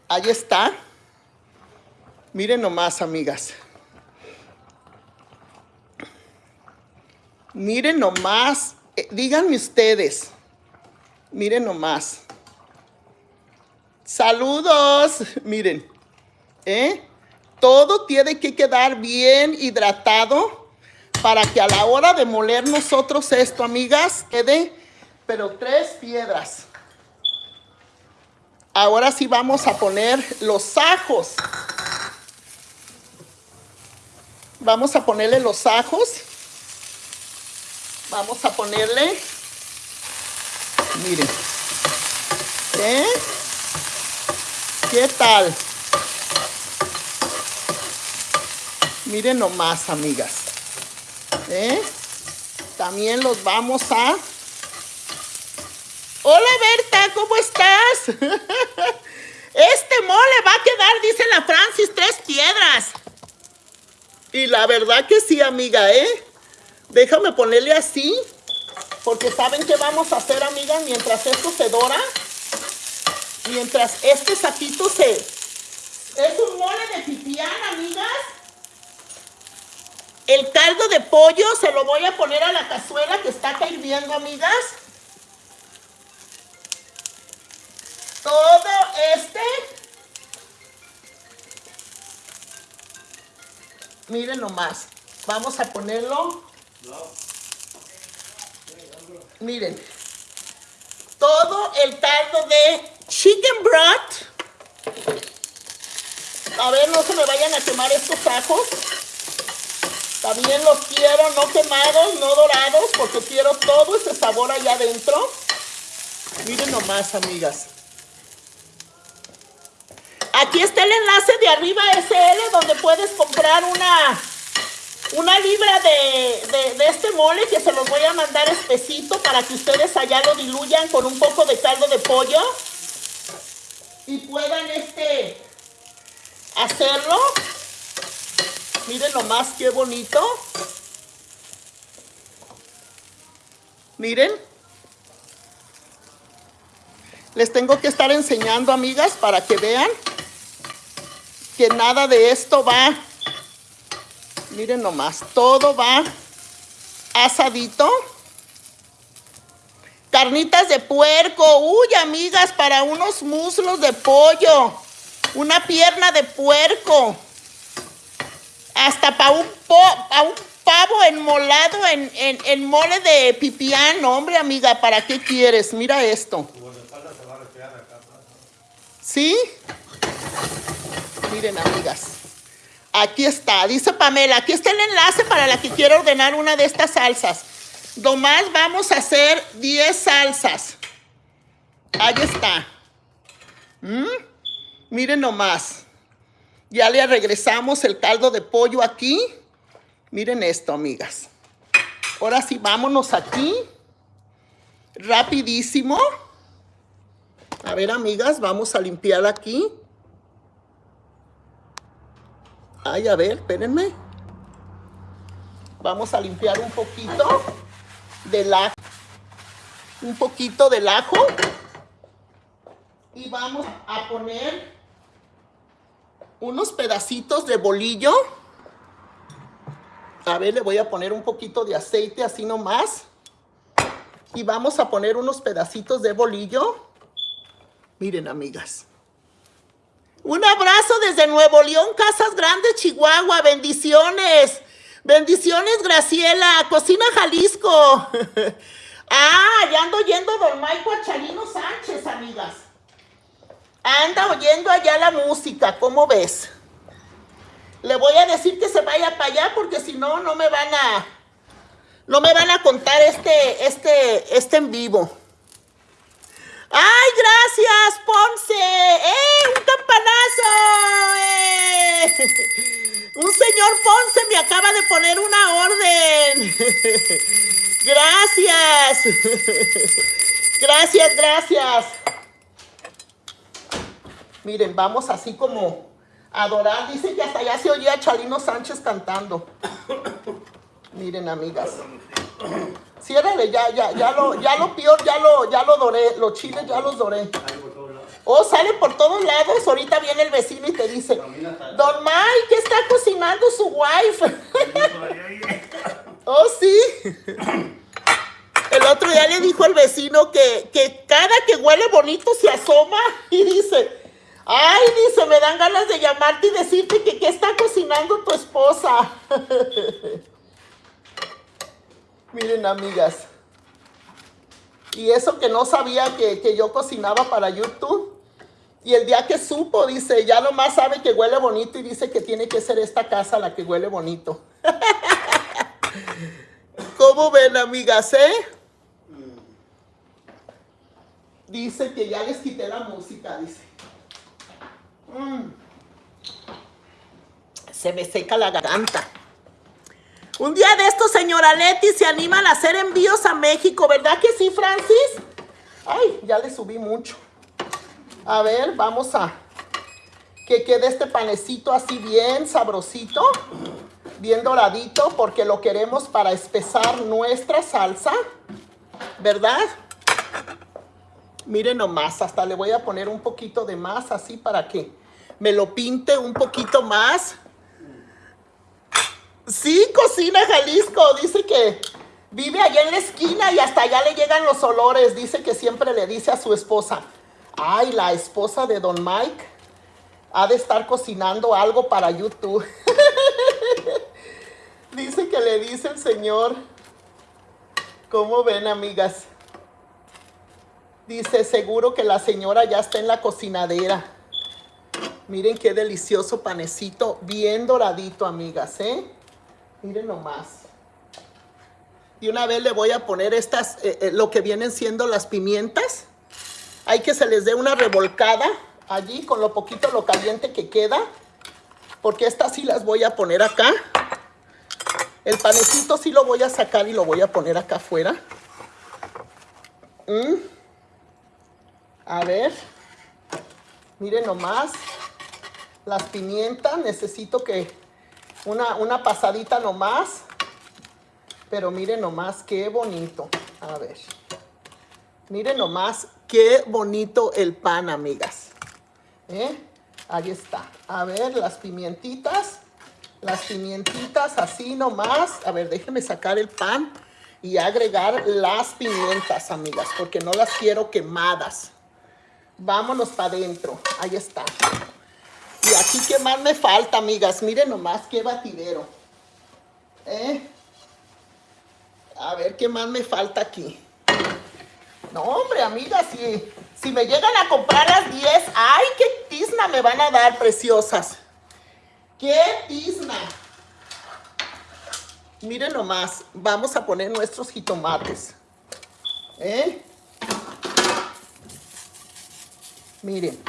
Ahí está. Miren nomás, amigas. Miren nomás. Eh, díganme ustedes. Miren nomás. Saludos. (laughs) Miren. ¿Eh? Todo tiene que quedar bien hidratado para que a la hora de moler nosotros esto, amigas, quede, pero tres piedras. Ahora sí vamos a poner los ajos. Vamos a ponerle los ajos. Vamos a ponerle, miren, ¿eh? ¿Qué tal? Miren nomás, amigas. ¿Eh? También los vamos a Hola Berta, ¿cómo estás? (laughs) Este mole va a quedar, dice la Francis, tres piedras. Y la verdad que sí, amiga, ¿eh? Déjame ponerle así. Porque ¿saben qué vamos a hacer, amiga? Mientras esto se dora. Mientras este saquito se... Es un mole de pipián, amigas. El caldo de pollo se lo voy a poner a la cazuela que está acá hirviendo, amigas. todo este, miren nomás, vamos a ponerlo, miren, todo el caldo de chicken broth, a ver, no se me vayan a quemar estos ajos, También los quiero no quemados, no dorados, porque quiero todo ese sabor allá adentro. Miren nomás, amigas. Aquí está el enlace de arriba SL donde puedes comprar una, una libra de, de- este mole que se los voy a mandar espesito para que ustedes allá lo diluyan con un poco de caldo de pollo y puedan este hacerlo. Miren nomás qué bonito. Miren. Les tengo que estar enseñando, amigas, para que vean que nada de esto va. Miren nomás, todo va asadito. Carnitas de puerco. Uy, amigas, para unos muslos de pollo. Una pierna de puerco. Hasta para un, pa' un pavo enmolado en, en, en mole de pipián. Hombre, amiga, ¿para qué quieres? Mira esto. ¿Sí? Miren, amigas. Aquí está, dice Pamela, aquí está el enlace para la que quiera ordenar una de estas salsas. Nomás vamos a hacer 10 salsas. Ahí está. ¿Mm? Miren nomás. Ya le regresamos el caldo de pollo aquí. Miren esto, amigas. Ahora sí, vámonos aquí. Rapidísimo. A ver, amigas, vamos a limpiar aquí. Ay, a ver, espérenme. Vamos a limpiar un poquito del ajo. Un poquito del ajo. Y vamos a poner unos pedacitos de bolillo. A ver, le voy a poner un poquito de aceite así nomás. Y vamos a poner unos pedacitos de bolillo. Miren, amigas. Un abrazo desde Nuevo León, Casas Grandes, Chihuahua. Bendiciones. Bendiciones, Graciela. Cocina Jalisco. (laughs) ah, ya ando oyendo Don Maico a Chalino Sánchez, amigas. Anda oyendo allá la música, ¿cómo ves? Le voy a decir que se vaya para allá porque si no, no me van a... No me van a contar este, este, este en vivo. ¡Ay, gracias, Ponce! ¡Eh, un campanazo! ¡Eh! (laughs) Un señor Ponce me acaba de poner una orden. (laughs) Gracias. (laughs) Gracias, gracias. Miren, vamos así como a adorar. Dicen que hasta allá se oía a Chalino Sánchez cantando. (coughs) Miren, amigas. (clears throat) Ciérrale, ya, ya, ya lo, ya lo peor, ya lo, ya lo doré. Los chiles ya los doré. Oh, sale por todos lados. Ahorita viene el vecino y te dice, Don Mike, ¿qué está cocinando su wife? (laughs) oh, sí. El otro día le dijo el vecino que, que cada que huele bonito se asoma y dice, ay, dice, me dan ganas de llamarte y decirte que qué está cocinando tu esposa. (laughs) Miren, amigas. Y eso que no sabía que, que yo cocinaba para YouTube. Y el día que supo, dice, ya nomás sabe que huele bonito y dice que tiene que ser esta casa la que huele bonito. (laughs) ¿Cómo ven, amigas, eh? Dice que ya les quité la música, dice. Mm. Se me seca la garganta. Un día de estos, señora Leti, se animan a hacer envíos a México, ¿verdad que sí, Francis? Ay, ya le subí mucho. A ver, vamos a que quede este panecito así bien sabrosito, bien doradito, porque lo queremos para espesar nuestra salsa, ¿verdad? Miren nomás, hasta le voy a poner un poquito de más así para que me lo pinte un poquito más. Sí, cocina Jalisco. Dice que vive allá en la esquina y hasta allá le llegan los olores. Dice que siempre le dice a su esposa, ay, la esposa de Don Mike ha de estar cocinando algo para YouTube. (laughs) dice que le dice el señor. ¿Cómo ven, amigas? Dice, seguro que la señora ya está en la cocinadera. Miren qué delicioso panecito, bien doradito, amigas, ¿eh? Miren nomás. Y una vez le voy a poner estas, eh, eh, lo que vienen siendo las pimientas. Hay que se les dé una revolcada allí con lo poquito, lo caliente que queda. Porque estas sí las voy a poner acá. El panecito sí lo voy a sacar y lo voy a poner acá afuera. Mm. A ver. Miren nomás. Las pimientas. Necesito que una, una pasadita nomás. Pero miren nomás qué bonito. A ver. Miren nomás qué bonito el pan, amigas. ¿Eh? Ahí está. A ver, las pimientitas. Las pimientitas así nomás. A ver, déjenme sacar el pan y agregar las pimientas, amigas, porque no las quiero quemadas. Vámonos para adentro. Ahí está. Y aquí, ¿qué más me falta, amigas? Miren nomás qué batidero. ¿Eh? A ver, ¿qué más me falta aquí? No, hombre, amigas, si, si me llegan a comprar las 10, ¡ay, qué tizna me van a dar, preciosas! ¡Qué tizna! Miren nomás, vamos a poner nuestros jitomates. ¿Eh? Miren.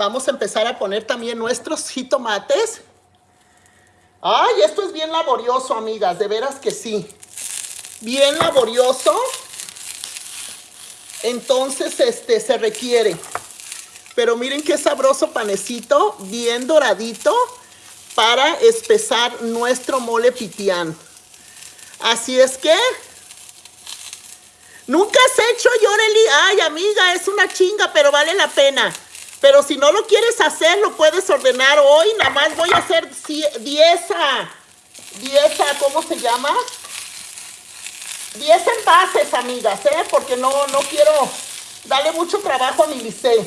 Vamos a empezar a poner también nuestros jitomates. Ay, esto es bien laborioso, amigas, de veras que sí. Bien laborioso. Entonces, este, se requiere. Pero miren qué sabroso panecito, bien doradito, para espesar nuestro mole pitián. Así es que... Nunca has hecho, Yoreli. Ay, amiga, es una chinga, pero vale la pena. Pero si no lo quieres hacer, lo puedes ordenar hoy. Nada más voy a hacer 10 10 ¿cómo se llama? 10 envases, amigas, ¿eh? Porque no, no quiero darle mucho trabajo a mi liceo.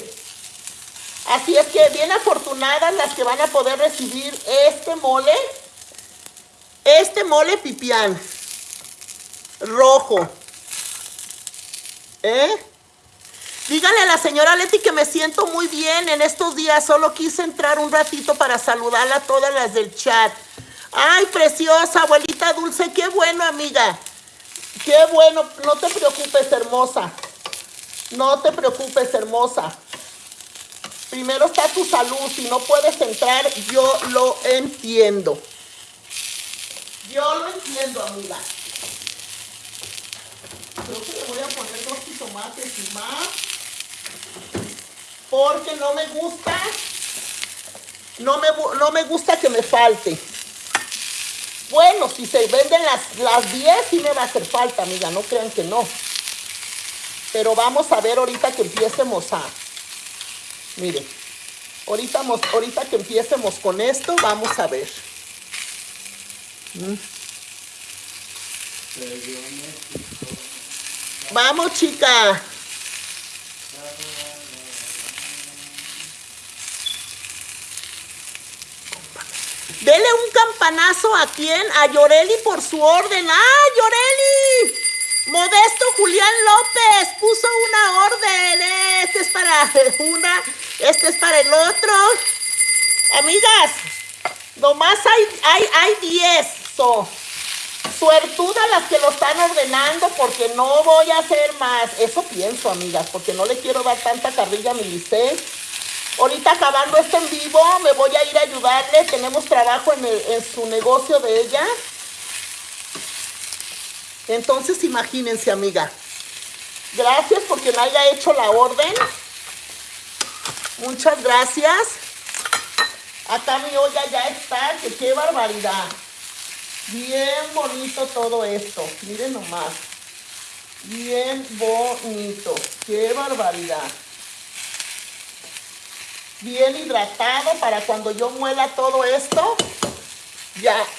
Así es que bien afortunadas las que van a poder recibir este mole. Este mole pipián. Rojo. ¿Eh? Dígale a la señora Leti que me siento muy bien en estos días. Solo quise entrar un ratito para saludarla a todas las del chat. Ay, preciosa, abuelita dulce. Qué bueno, amiga. Qué bueno. No te preocupes, hermosa. No te preocupes, hermosa. Primero está tu salud. Si no puedes entrar, yo lo entiendo. Yo lo entiendo, amiga. Creo que le voy a poner dos tomates y más. Porque no me gusta. No me, no me gusta que me falte. Bueno, si se venden las, las 10, sí me va a hacer falta, amiga. No crean que no. Pero vamos a ver ahorita que empiecemos a... Miren. Ahorita, ahorita que empiecemos con esto, vamos a ver. ¿Mm? Vamos, chica. Dele un campanazo a quién? A Yoreli por su orden. ¡Ah, Yoreli! Modesto Julián López puso una orden. Este es para una, este es para el otro. Amigas, nomás hay, hay, hay 10. So, las que lo están ordenando porque no voy a hacer más. Eso pienso, amigas, porque no le quiero dar tanta carrilla a mi liceo. Ahorita acabando este en vivo, me voy a ir a ayudarle. Tenemos trabajo en, su negocio de ella. Entonces, imagínense, amiga. Gracias porque me haya hecho la orden. Muchas gracias. Acá mi olla ya está, qué barbaridad. Bien bonito todo esto. Miren nomás. Bien bonito. Qué barbaridad. Bien hidratado para cuando yo muela todo esto. Ya. (coughs)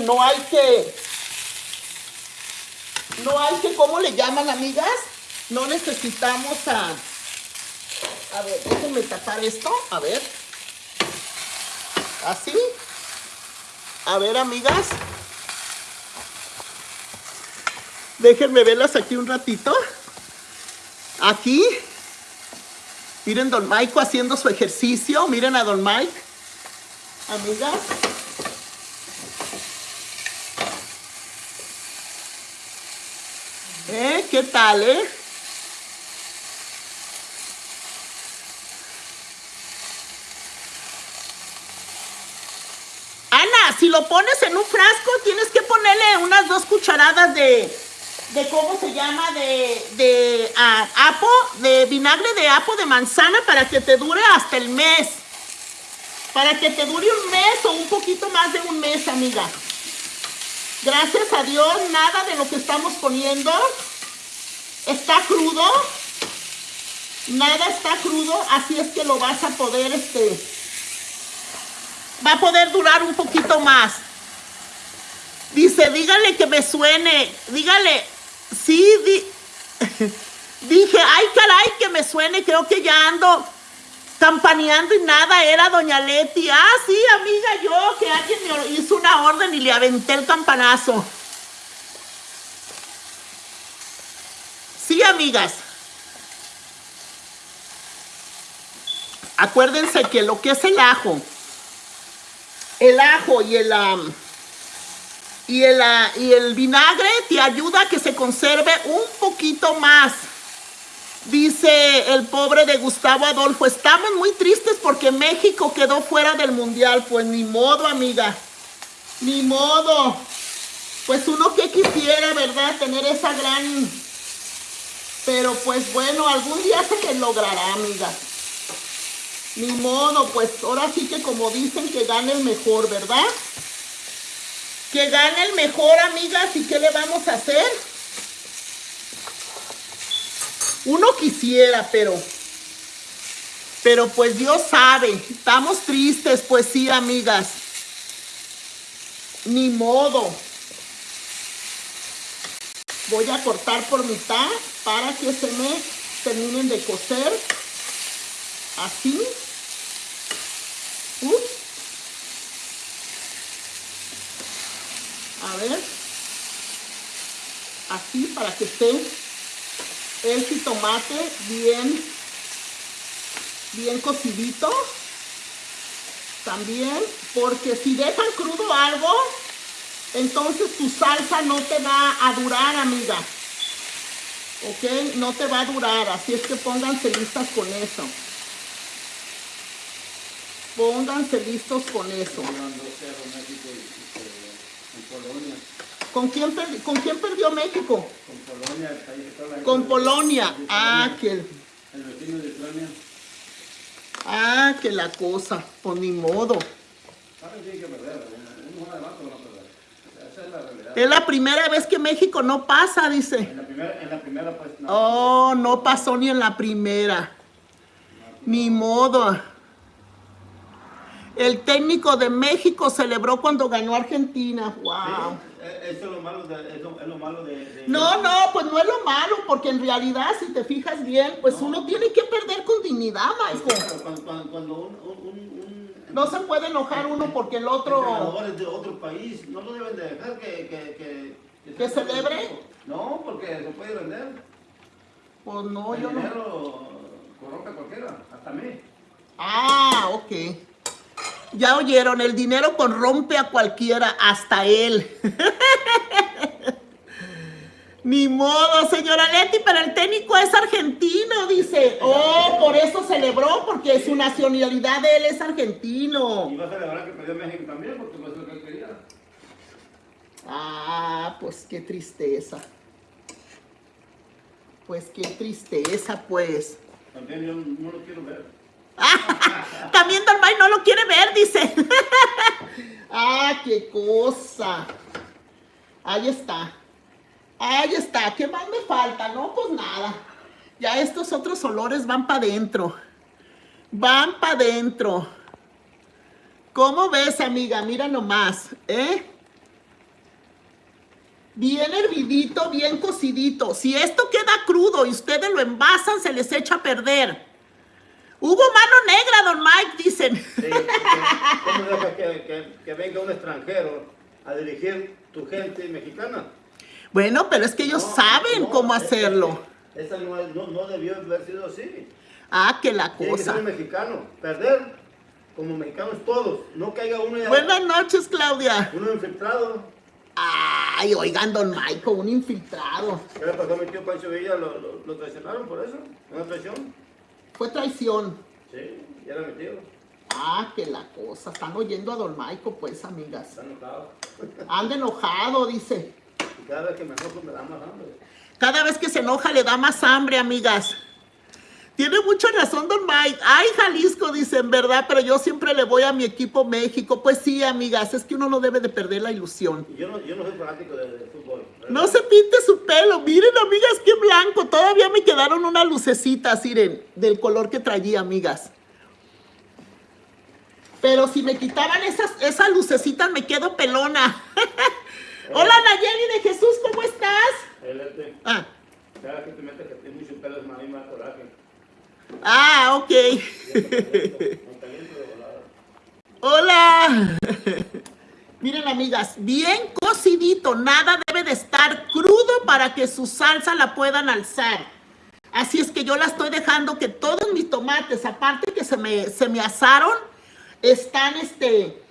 No hay que... No hay que, ¿cómo le llaman, amigas? No necesitamos a... A ver, déjenme tapar esto. A ver. Así. A ver, amigas. Déjenme verlas aquí un ratito. Aquí. Miren Don Mike haciendo su ejercicio. Miren a Don Mike. amigas. ¿Eh? ¿Qué tal, eh? Ana, si lo pones en un frasco, tienes que ponerle unas dos cucharadas de, de ¿cómo se llama? De, de ah, apo, de vinagre de apo de manzana para que te dure hasta el mes. Para que te dure un mes o un poquito más de un mes, amiga. Gracias a Dios, nada de lo que estamos poniendo está crudo. Nada está crudo, así es que lo vas a poder, este, va a poder durar un poquito más. Dice, dígale que me suene, dígale, sí, di- (laughs) dije, ay caray, que me suene, creo que ya ando campaneando y nada, era doña Leti. Ah, sí, amiga, yo, que alguien me hizo una orden y le aventé el campanazo. Sí, amigas. Acuérdense que lo que es el ajo, el ajo y el, am, y, el, ah, y el vinagre te ayuda a que se conserve un poquito más. Dice el pobre de Gustavo Adolfo, estamos muy tristes porque México quedó fuera del mundial. Pues ni modo, amiga. Ni modo. Pues uno que quisiera, ¿verdad? Tener esa gran... Pero pues bueno, algún día se le logrará, amiga. Ni modo, pues ahora sí que como dicen que gane el mejor, ¿verdad? Que gane el mejor, amigas, ¿y qué le vamos a hacer? Uno quisiera, pero... Pero pues Dios sabe, estamos tristes, pues sí, amigas. Ni modo. Voy a cortar por mitad para que se me terminen de cocer. Así. Ups. A ver. Así para que esté el jitomate bien, bien cocidito. También, porque si dejan crudo algo, entonces tu salsa no te va a durar, amiga. ¿Ok? No te va a durar, así es que pónganse listas con eso. Pónganse listos con eso. Jugando 0 México y, y, eh, con Polonia. ¿Con quién, per- ¿Con quién perdió México? Con Polonia, el país que está la- Con Polonia. de Ah, que, El vecino de Ucrania. ah, que la cosa. Pues ni modo. Perder. Esa es la realidad. Es la primera vez que México no pasa, dice. En la primera, en la primera pues no. Oh, no pasó ni en la primera. Ni modo. El técnico de México celebró cuando ganó Argentina. Wow. Eh, Eso es lo malo de... Es lo, es lo malo de, de- No, no, pues no es lo malo, porque en realidad, si te fijas bien, pues uno tiene que perder con dignidad, Michael. Cuando, cuando, cuando un, un, un, No se puede enojar uno porque el otro... entrenadores de otro país no lo deben de dejar que... ¿Que, que, ¿Que se- celebre? No, porque se puede vender. Pues no, El yo no... dinero corrompe a cualquiera, hasta mí. Ah, ok. Ya oyeron, el dinero corrompe a cualquiera, hasta él. (laughs) Ni modo, señora Leti, pero el técnico es argentino, dice. Oh, por eso celebró, porque su nacionalidad de él es argentino. Y va a celebrar que perdió México también, porque pues es lo que él quería. Ah, pues qué tristeza. Pues qué tristeza, pues. También yo no lo quiero ver. (laughs) También Don May no lo quiere ver, dice. (laughs) ah, qué cosa. Ahí está. Ahí está. ¿Qué más me falta? No, pues nada. Ya estos otros olores van para adentro. Van para adentro. ¿Cómo ves, amiga? Mira nomás, ¿eh? Bien hervidito, bien cocidito. Si esto queda crudo y ustedes lo envasan, se les echa a perder. Hubo mano negra, don Mike, dicen. Sí, ¿Cómo deja que, que, que venga un extranjero a dirigir tu gente mexicana? Bueno, pero es que ellos No, saben no, cómo hacerlo. es- Esa no, no, debió haber sido así. Ah, que la Tiene que ser cosa. mexicano. Perder como mexicanos todos, no caiga uno ya, Buenas noches, Claudia. uno infiltrado. Ay, oigan, don Michael, un infiltrado. ¿Qué le pasó a mi tío Pancho Villa? ¿Lo, lo, lo traicionaron por eso? ¿Una traición? Fue traición. Sí, ya mi tío. Ah, que la cosa. Están oyendo a don Michael, pues, amigas. Está enojado. Anda enojado, dice. Y cada vez que me enojo me da más hambre. Cada vez que se enoja le da más hambre, amigas. Tiene mucha razón, don Mike. Ay, Jalisco, dicen, ¿verdad? Pero yo siempre le voy a mi equipo México. Pues sí, amigas, es que uno no debe de perder la ilusión. Yo no, yo no soy fanático de, de fútbol. ¿verdad? No se pinte su pelo. Miren, amigas, qué blanco. Todavía me quedaron unas lucecitas, miren, del color que traía, amigas. Pero si me quitaban esas, esas lucecitas, me quedo pelona. (laughs) Hola, Nayeli de Jesús, ¿cómo estás? Ah, cada que te metes que tiene mucho pelo es más y más coraje. Ah ok. Hola. Miren, amigas, bien cocidito. Nada debe de estar crudo para que su salsa la puedan alzar. Así es que yo la estoy dejando que todos mis tomates, aparte que se me, se me asaron, están, este,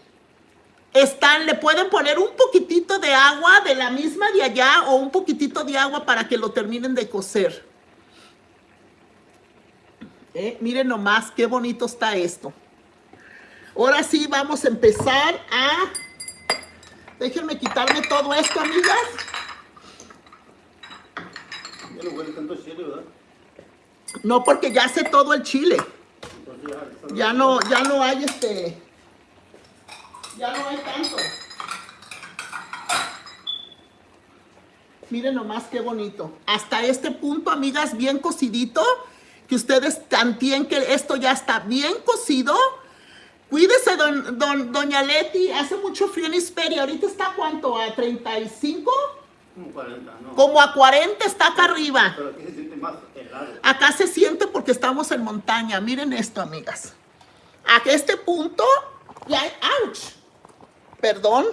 están, le pueden poner un poquitito de agua de la misma de allá o un poquitito de agua para que lo terminen de cocer. Eh, miren nomás qué bonito está esto. Ahora sí vamos a empezar a... Déjenme quitarme todo esto, amigas. Ya no huele tanto chile, ¿verdad? No, porque ya sé todo el chile. Ya no, ya no hay este... Ya no hay tanto. Miren nomás qué bonito. Hasta este punto, amigas, bien cocidito. Que ustedes tantien que esto ya está bien cocido. Cuídese, don, don- doña Leti. Hace mucho frío en Hisperia. Ahorita está cuánto, a 35? como 40, ¿no? Como a 40 está acá arriba. Pero aquí se siente más helado. Acá se siente porque estamos en montaña. Miren esto, amigas. A este punto ya hay... ¡Auch! Perdón.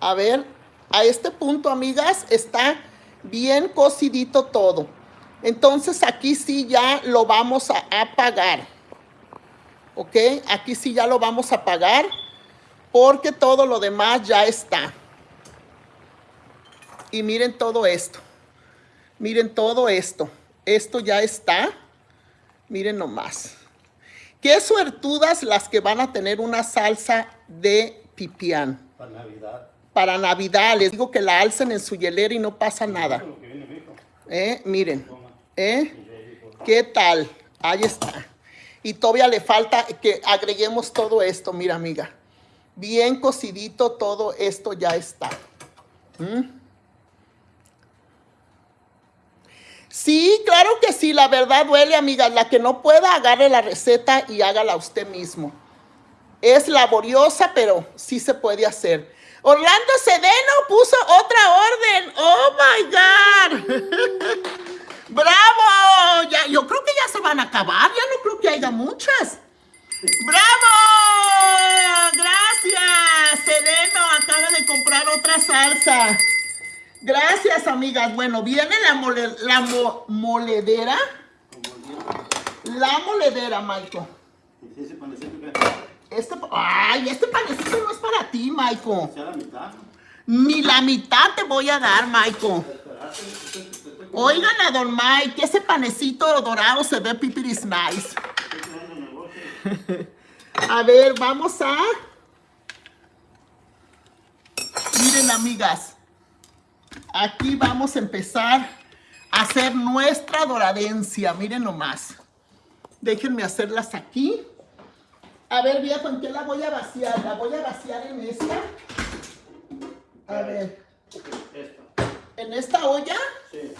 A ver. A este punto, amigas, está bien cocidito todo. Entonces aquí sí ya lo vamos a apagar. ¿Ok? Aquí sí ya lo vamos a apagar. Porque todo lo demás ya está. Y miren todo esto. Miren todo esto. Esto ya está. Miren nomás. Qué suertudas las que van a tener una salsa de pipián. Para Navidad. Para Navidad, les digo que la alcen en su hielera y no pasa nada. ¿Eh? Miren. ¿Eh? ¿Qué tal? Ahí está. Y todavía le falta que agreguemos todo esto, mira amiga. Bien cocidito todo esto ya está. ¿Mm? Sí, claro que sí, la verdad duele, amiga. La que no pueda, agarre la receta y hágala usted mismo. Es laboriosa, pero sí se puede hacer. Orlando Sedeno puso otra orden. ¡Oh, my God! (laughs) ¡Bravo! Ya, yo creo que ya se van a acabar. Ya no creo que haya muchas. ¡Bravo! Gracias. Sedeno acaba de comprar otra salsa. Gracias, amigas. Bueno, viene la, mole- la mo- moledera. La moledera, que Este, ay, este panecito no es para ti, mitad. Ni la mitad te voy a dar, Michael. Oigan a don Mike, que ese panecito dorado se ve pipiris nice. (laughs) A ver, vamos a... Miren, amigas. Aquí vamos a empezar a hacer nuestra doradencia. Miren nomás. Déjenme hacerlas aquí. A ver, viejo, ¿en qué la voy a vaciar? La voy a vaciar en esta. A ver, Esta. En esta olla. Sí.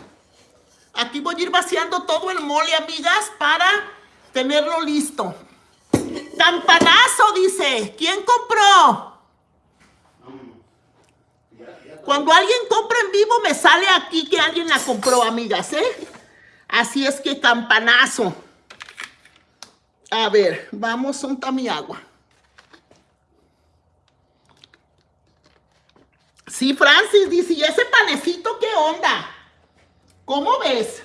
Aquí voy a ir vaciando todo el mole, amigas, para tenerlo listo. Campanazo, dice. ¿Quién compró? Cuando alguien compra en vivo, me sale aquí que alguien la compró, amigas, ¿eh? Así es que campanazo. A ver, vamos, unta mi agua. Sí, Francis dice, ¿y ese panecito qué onda? ¿Cómo ves?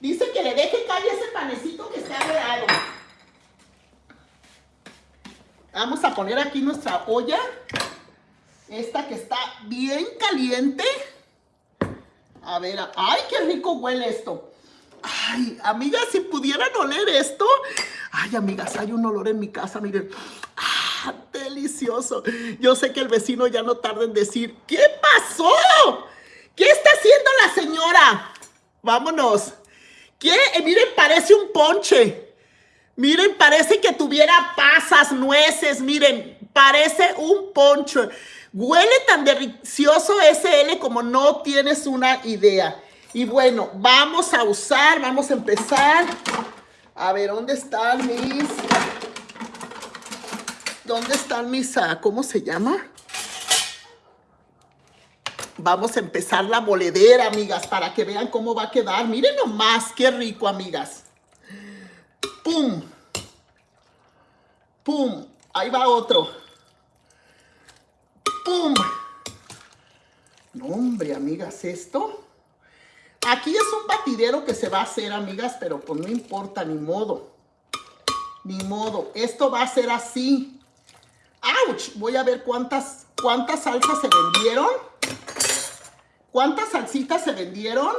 Dice que le deje caer ese panecito que está dorado. Vamos a poner aquí nuestra olla. Esta que está bien caliente. A ver, ay, qué rico huele esto. Ay, amigas, si pudieran oler esto. Ay, amigas, hay un olor en mi casa, miren. Delicioso. Yo sé que el vecino ya no tarda en decir, ¿qué pasó? ¿Qué está haciendo la señora? Vámonos. ¿Qué? Eh, miren, parece un ponche. Miren, parece que tuviera pasas, nueces. Miren, parece un ponche. Huele tan delicioso SL como no tienes una idea. Y bueno, vamos a usar, vamos a empezar. A ver, ¿dónde están mis... ¿Dónde están mis... ah, ¿Cómo se llama? Vamos a empezar la moledera, amigas, para que vean cómo va a quedar. Miren nomás, qué rico, amigas. ¡Pum! ¡Pum! Ahí va otro. ¡Pum! No, hombre, amigas, esto. Aquí es un batidero que se va a hacer, amigas, pero pues no importa, ni modo. Ni modo. Esto va a ser así. ¡Auch! Voy a ver cuántas, cuántas salsas se vendieron. ¿Cuántas salsitas se vendieron?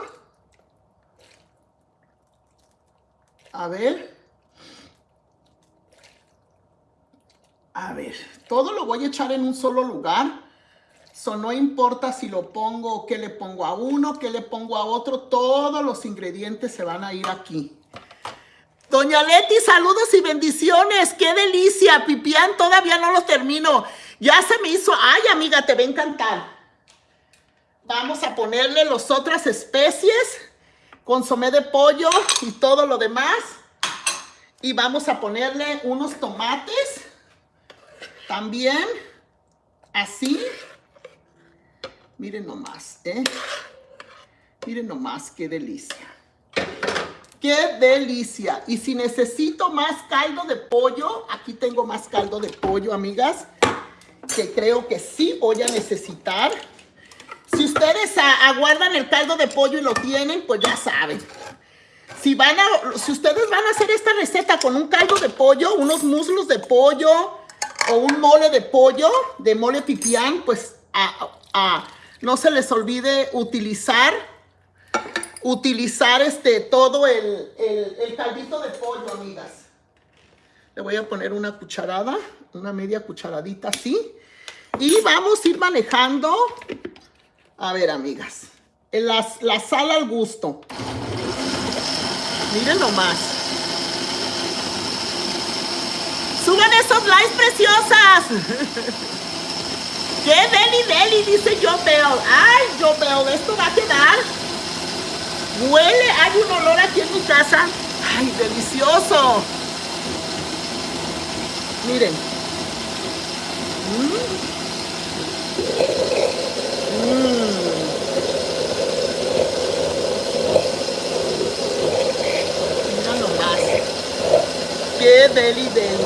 A ver. A ver, todo lo voy a echar en un solo lugar. So, no importa si lo pongo, qué le pongo a uno, qué le pongo a otro. Todos los ingredientes se van a ir aquí. Doña Leti, saludos y bendiciones. ¡Qué delicia! Pipián, todavía no lo termino. Ya se me hizo. Ay, amiga, te va a encantar. Vamos a ponerle las otras especies, consomé de pollo y todo lo demás. Y vamos a ponerle unos tomates, también, así. Miren nomás, ¿eh? Miren nomás, qué delicia. ¡Qué delicia! Y si necesito más caldo de pollo, aquí tengo más caldo de pollo, amigas, que creo que sí voy a necesitar. Si ustedes aguardan el caldo de pollo y lo tienen, pues ya saben. Si, van a, si ustedes van a hacer esta receta con un caldo de pollo, unos muslos de pollo o un mole de pollo, de mole pipián, pues no se les olvide utilizar, utilizar este, todo el, el, caldito de pollo, amigas. Le voy a poner una cucharada, una media cucharadita así. Y vamos a ir manejando a ver, amigas. La, la sal al gusto. Miren nomás. Suban esos likes preciosas. (laughs) ¡Qué deli deli! Dice yo veo. ¡Ay, yo veo! Esto va a quedar. Huele, hay un olor aquí en mi casa. ¡Ay, delicioso! Miren. Mira nomás. Qué deli deli.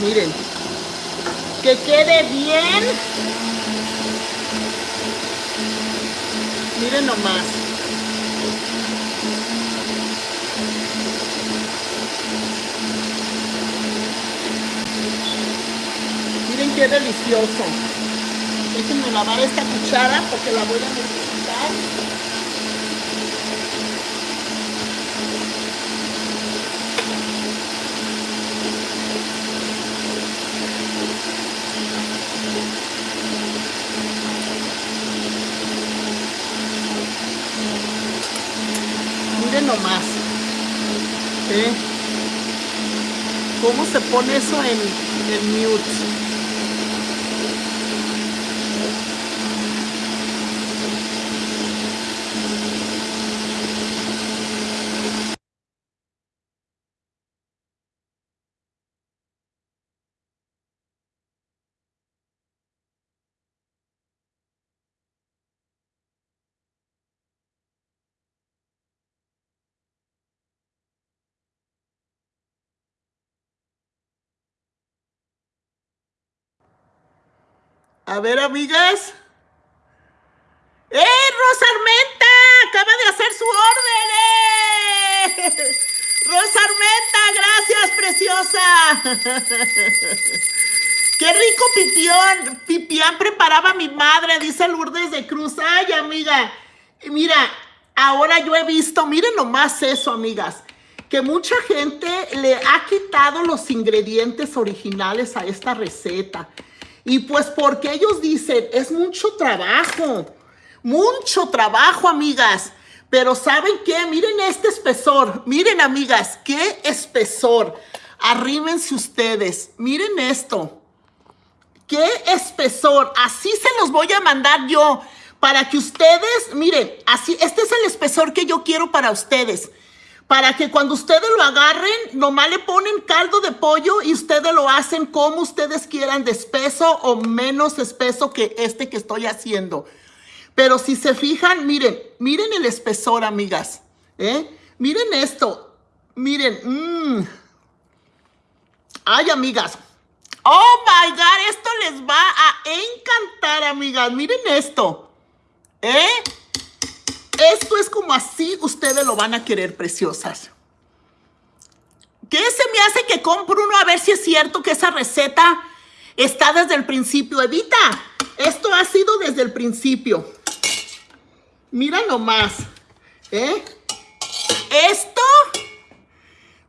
Miren. Que quede bien. Miren nomás. Miren qué delicioso. Déjenme lavar esta cuchara porque la voy a necesitar. Miren nomás. ¿Eh? ¿Cómo se pone eso en, en mute? A ver, amigas. ¡Eh, Rosa Armenta! Acaba de hacer su orden. ¡Eh! Rosa Armenta, preciosa! ¡Qué rico pipión! Pipián preparaba mi madre, dice Lourdes de Cruz. Ay, amiga. Mira, ahora yo he visto, miren nomás eso, amigas, que mucha gente le ha quitado los ingredientes originales a esta receta. Y pues porque ellos dicen, es mucho trabajo, mucho trabajo, amigas. Pero ¿saben qué? Miren este espesor. Miren, amigas, qué espesor. Arrímense ustedes. Miren esto. ¡Qué espesor! Así se los voy a mandar yo para que ustedes, miren, así, este es el espesor que yo quiero para ustedes. Para que cuando ustedes lo agarren, nomás le ponen caldo de pollo y ustedes lo hacen como ustedes quieran, de espeso o menos espeso que este que estoy haciendo. Pero si se fijan, miren, miren el espesor, amigas. ¿eh? Miren esto. Miren. mmm. Ay, amigas. Oh my God, esto les va a encantar, amigas. Miren esto. ¿Eh? Esto es como así ustedes lo van a querer, preciosas. ¿Qué se me hace que compro uno a ver si es cierto que esa receta está desde el principio? Evita, esto ha sido desde el principio. Mira nomás. ¿Eh? Esto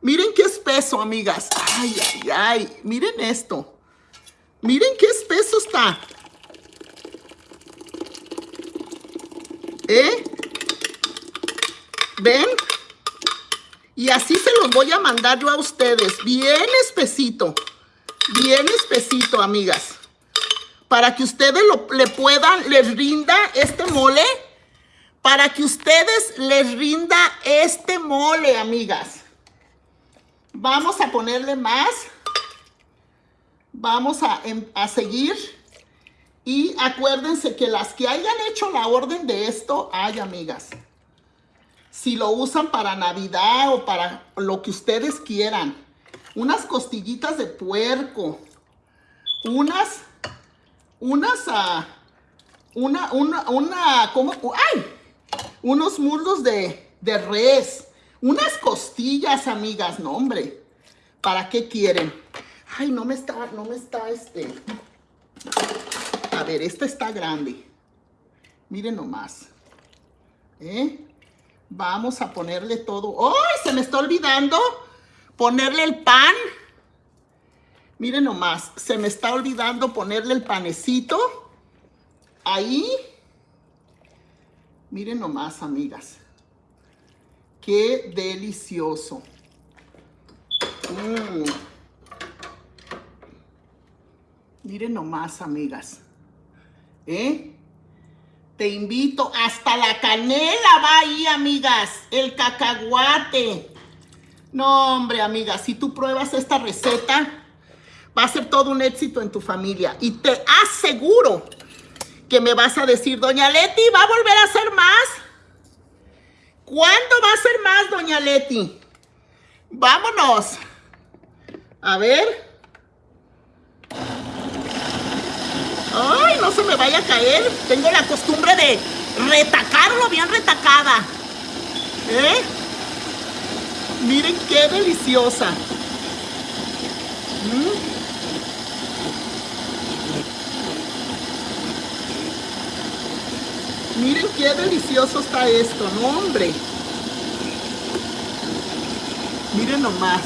Miren qué espeso, amigas. Ay, ay, ay. Miren esto. Miren qué espeso está. ¿Eh? ¿Ven? Y así se los voy a mandar yo a ustedes. Bien espesito. Bien espesito, amigas. Para que ustedes lo, le puedan, les rinda este mole. Para que ustedes les rinda este mole, amigas. Vamos a ponerle más. Vamos a, em, a, seguir. Y acuérdense que las que hayan hecho la orden de esto, ay amigas, si lo usan para Navidad o para lo que ustedes quieran, unas costillitas de puerco, unas, unas, uh, una, una, una, ¿cómo? ¡Ay! Unos muslos de, de res, unas costillas, amigas, no, hombre. ¿Para qué quieren? Ay, no me está, no me está este. A ver, esta está grande. Miren nomás. ¿Eh? Vamos a ponerle todo. ¡Ay! Se me está olvidando ponerle el pan. Miren nomás. Se me está olvidando ponerle el panecito. Ahí. Miren nomás, amigas. Qué delicioso. Mm. Miren nomás, amigas. ¿Eh? Te invito. Hasta la canela va ahí, amigas. El cacahuate. No, hombre, amigas. Si tú pruebas esta receta, va a ser todo un éxito en tu familia. Y te aseguro que me vas a decir, Doña Leti, ¿va a volver a hacer más? ¿Cuándo va a ser más, doña Leti? Vámonos. A ver. Ay, no se me vaya a caer. Tengo la costumbre de retacarlo bien retacada. ¿Eh? Miren qué deliciosa. ¿Mm? Miren qué delicioso está esto, ¿no, hombre? Miren nomás.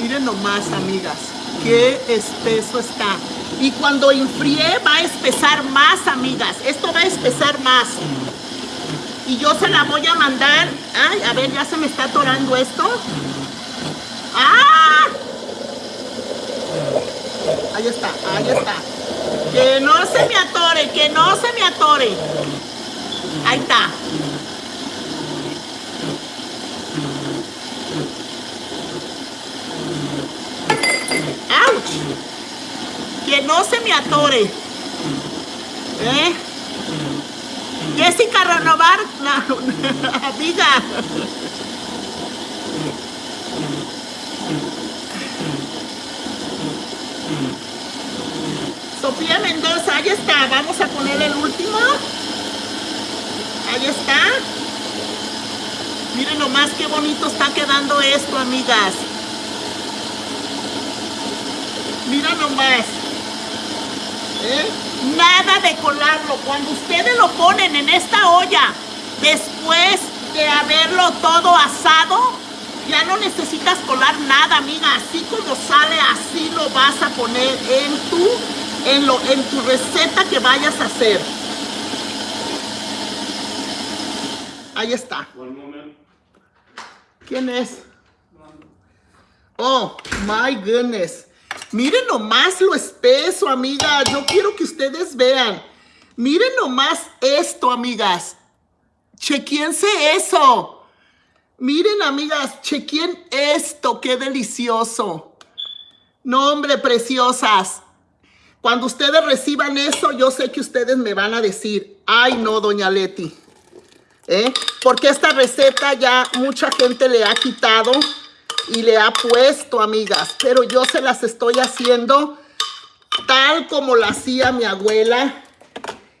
Miren nomás, amigas. Qué espeso está. Y cuando enfríe va a espesar más, amigas. Esto va a espesar más. Y yo se la voy a mandar. Ay, a ver, ya se me está atorando esto. ¡Ah! Ahí está, ahí está. Que no se me atore, que no se me atore. Ahí está. ¡Auch! que no se me atore. ¿Eh? Jessica Renovar, la (laughs) amiga. Sofía Mendoza, ahí está. Vamos a poner el último. Ahí está. Miren nomás qué bonito está quedando esto, amigas. Mira nomás. ¿Eh? Nada de colarlo. Cuando ustedes lo ponen en esta olla, después de haberlo todo asado, ya no necesitas colar nada, amiga. Así como sale, así lo vas a poner en tu, en lo, en tu receta que vayas a hacer. Ahí está. ¿Quién es? Oh, my goodness. Miren nomás lo espeso, amigas. Yo quiero que ustedes vean. Miren nomás esto, amigas. Chequense eso. Miren, amigas, chequen esto. Qué delicioso. No, hombre, preciosas. Cuando ustedes reciban eso, yo sé que ustedes me van a decir, ay no, doña Leti. ¿eh? Porque esta receta ya mucha gente le ha quitado y le ha puesto, amigas. Pero yo se las estoy haciendo tal como la hacía mi abuela.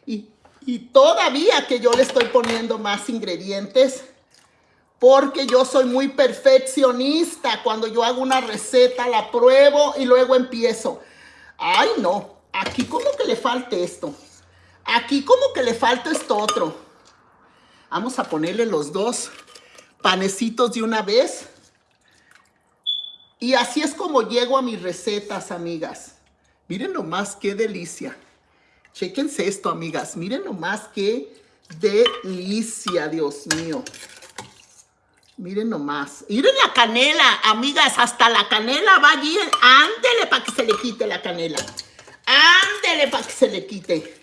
Y, y todavía que yo le estoy poniendo más ingredientes. Porque yo soy muy perfeccionista. Cuando yo hago una receta, la pruebo y luego empiezo. Ay, no. Aquí como que le falte esto. Aquí como que le falta esto otro. Vamos a ponerle los dos panecitos de una vez. Y así es como llego a mis recetas, amigas. Miren nomás qué delicia. Chéquense esto, amigas. Miren nomás qué delicia, Dios mío. Miren nomás. Miren la canela, amigas. Hasta la canela va allí. Ándele para que se le quite la canela. Ándele para que se le quite.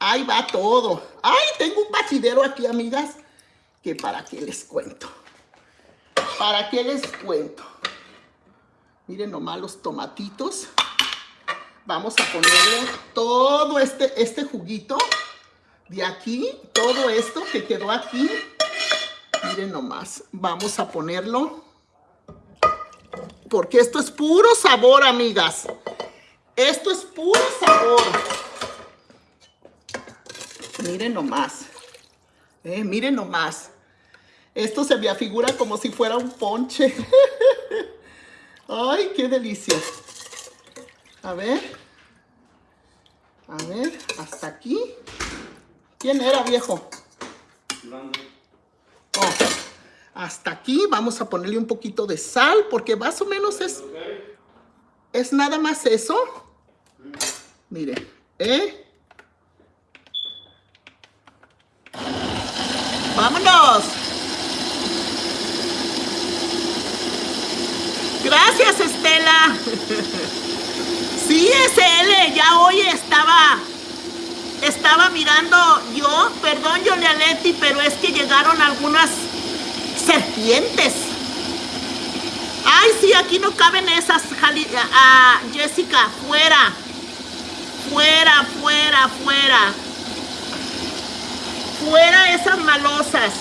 Ahí va todo. Ay, tengo un batidero aquí, amigas. Que para qué les cuento. ¿Para qué les cuento? Miren nomás los tomatitos. Vamos a ponerle todo este, este juguito de aquí. Todo esto que quedó aquí. Miren nomás. Vamos a ponerlo. Porque esto es puro sabor, amigas. Esto es puro sabor. Miren nomás. Eh, miren nomás. Esto se me afigura como si fuera un ponche. (laughs) Ay, qué delicia. A ver. A ver, hasta aquí. ¿Quién era, viejo? Oh, hasta aquí vamos a ponerle un poquito de sal porque más o menos es, es nada más eso. Mire, ¿eh? ¡Vámonos! Gracias, Estela. Sí, SL, ya hoy estaba estaba mirando yo, perdón, yo Leti, pero es que llegaron algunas serpientes. Ay, sí, aquí no caben esas, ah, Jessica, fuera. Fuera, fuera, fuera. Fuera esas malosas.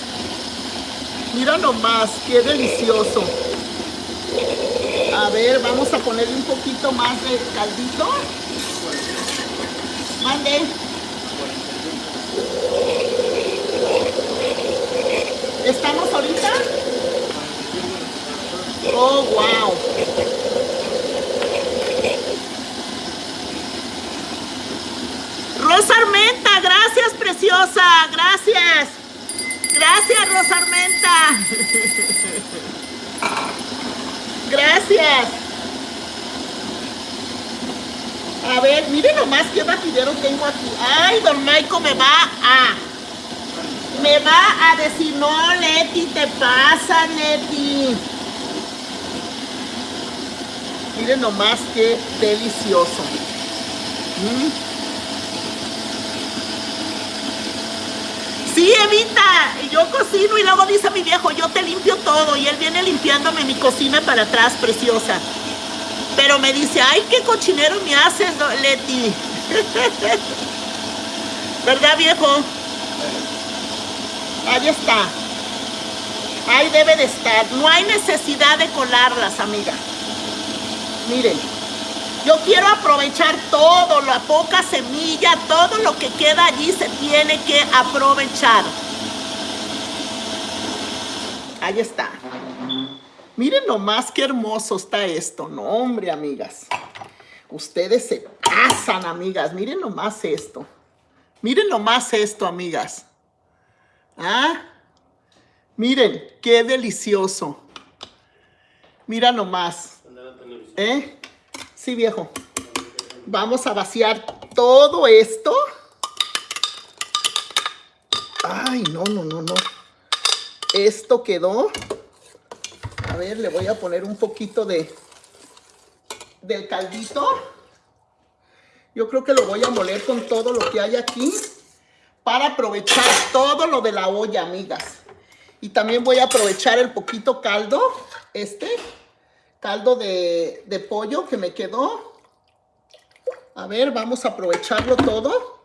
Mira nomás, qué delicioso. A ver, vamos a ponerle un poquito más de caldito. Mande. ¿Estamos ahorita? Oh, wow. Rosa Armenta, gracias, preciosa. Gracias. Gracias, Rosa Armenta. (laughs) Gracias. A ver, miren nomás qué batidero tengo aquí. Ay, don Maico me va a... Me va a decir, no, Leti, te pasa, Leti. Miren nomás qué delicioso. Mm. Sí, Evita, yo cocino y luego dice mi viejo, yo te limpio todo y él viene limpiándome mi cocina para atrás, preciosa. Pero me dice, ay, qué cochinero me haces, Leti. (laughs) ¿Verdad, viejo? Ahí está. Ahí debe de estar. No hay necesidad de colarlas, amiga. Miren, yo quiero aprovechar todo, la poca semilla, todo lo que queda allí se tiene que aprovechar. Ahí está. Miren nomás qué hermoso está esto. No, hombre, amigas. Ustedes se pasan, amigas. Miren nomás esto. Miren nomás esto, amigas. ¿Ah? Miren, qué delicioso. Mira nomás. ¿Eh? Sí, viejo. Vamos a vaciar todo esto. Ay, no, no, no, no. Esto quedó. A ver, le voy a poner un poquito de del caldito. Yo creo que lo voy a moler con todo lo que hay aquí para aprovechar todo lo de la olla, amigas. Y también voy a aprovechar el poquito caldo, este, caldo de, de pollo que me quedó. A ver, vamos a aprovecharlo todo.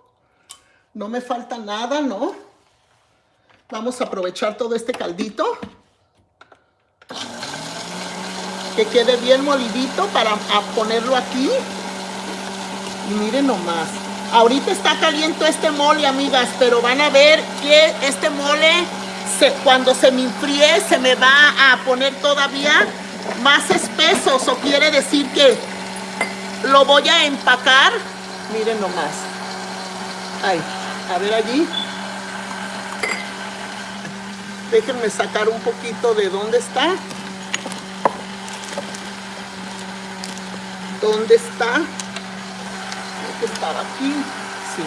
No me falta nada, ¿no? Vamos a aprovechar todo este caldito. Que quede bien molidito para ponerlo aquí. Y miren nomás. Ahorita está caliente este mole, amigas, pero van a ver que este mole, se, cuando se me enfríe, se me va a poner todavía más espeso. Eso quiere decir que lo voy a empacar. Miren nomás. Ay, a ver allí. Déjenme sacar un poquito de dónde está. ¿Dónde está? Creo que estaba aquí. Sí.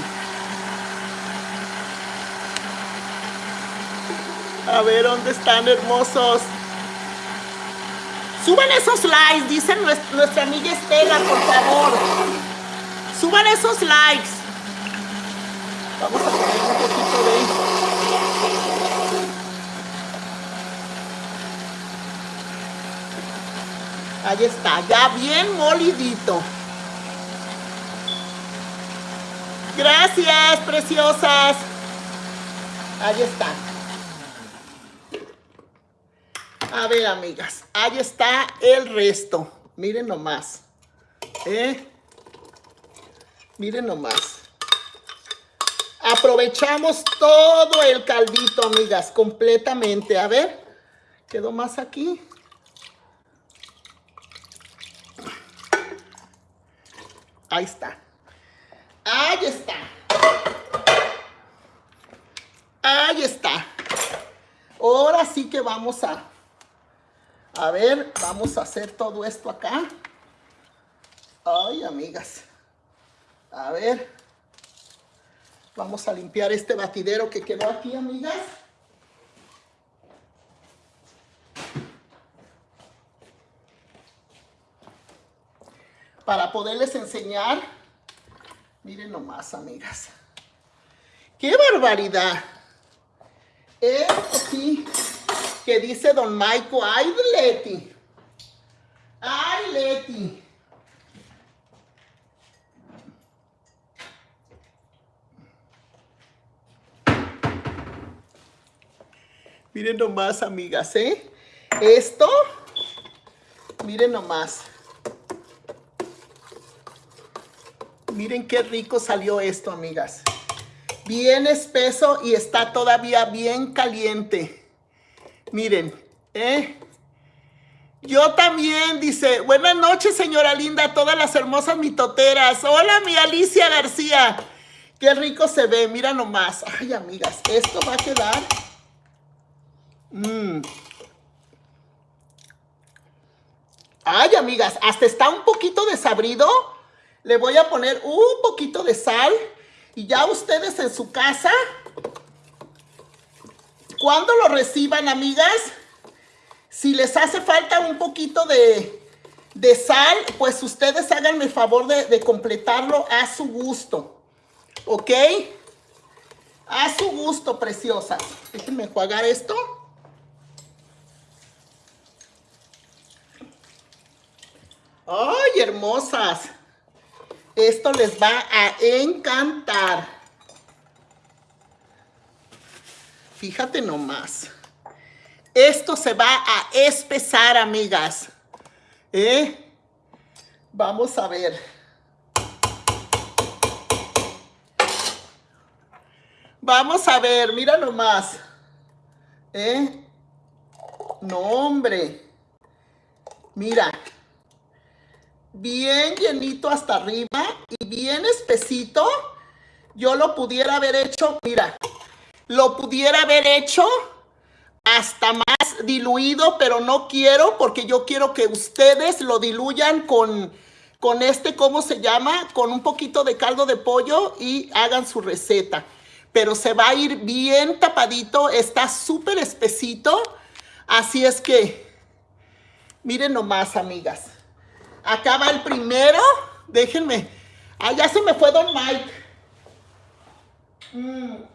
A ver, ¿dónde están, hermosos? Suban esos likes, dice nues- nuestra amiga Estela, por favor. Suban esos likes. Vamos a poner un poquito de... Ahí está, ya bien molidito. Gracias, preciosas. Ahí está. A ver, amigas, ahí está el resto. Miren nomás. ¿Eh? Miren nomás. Aprovechamos todo el caldito, amigas, completamente. A ver, quedó más aquí. Ahí está. Ahí está. Ahí está. Ahora sí que vamos a... A ver, vamos a hacer todo esto acá. Ay, amigas. A ver. Vamos a limpiar este batidero que quedó aquí, amigas. Para poderles enseñar. Miren nomás, amigas. ¡Qué barbaridad! Esto sí, que dice don Maico. ¡Ay, Leti! ¡Ay, Leti! Miren nomás, amigas, ¿eh? Esto, miren nomás. Miren qué rico salió esto, amigas. Bien espeso y está todavía bien caliente. Miren, ¿eh? Yo también, dice, buenas noches, señora linda, todas las hermosas mitoteras. Hola, mi Alicia García. Qué rico se ve, mira nomás. Ay, amigas, esto va a quedar... Mm. Ay, amigas, hasta está un poquito desabrido. Le voy a poner un poquito de sal. Y ya ustedes en su casa, cuando lo reciban, amigas, si les hace falta un poquito de, de sal, pues ustedes háganme el favor de, de completarlo a su gusto. ¿Ok? A su gusto, preciosas. Déjenme enjuagar esto. ¡Ay, hermosas! Esto les va a encantar. Fíjate nomás. Esto se va a espesar, amigas. ¿Eh? Vamos a ver. Vamos a ver, mira nomás. ¿Eh? No, hombre. Mira. bien llenito hasta arriba y bien espesito. Yo lo pudiera haber hecho, mira, lo pudiera haber hecho hasta más diluido, pero no quiero porque yo quiero que ustedes lo diluyan con, con este, ¿cómo se llama? Con un poquito de caldo de pollo y hagan su receta. Pero se va a ir bien tapadito, está súper espesito. Así es que, miren nomás, amigas. Acá va el primero. Déjenme. Ah, ya se me fue Don Mike. Mm.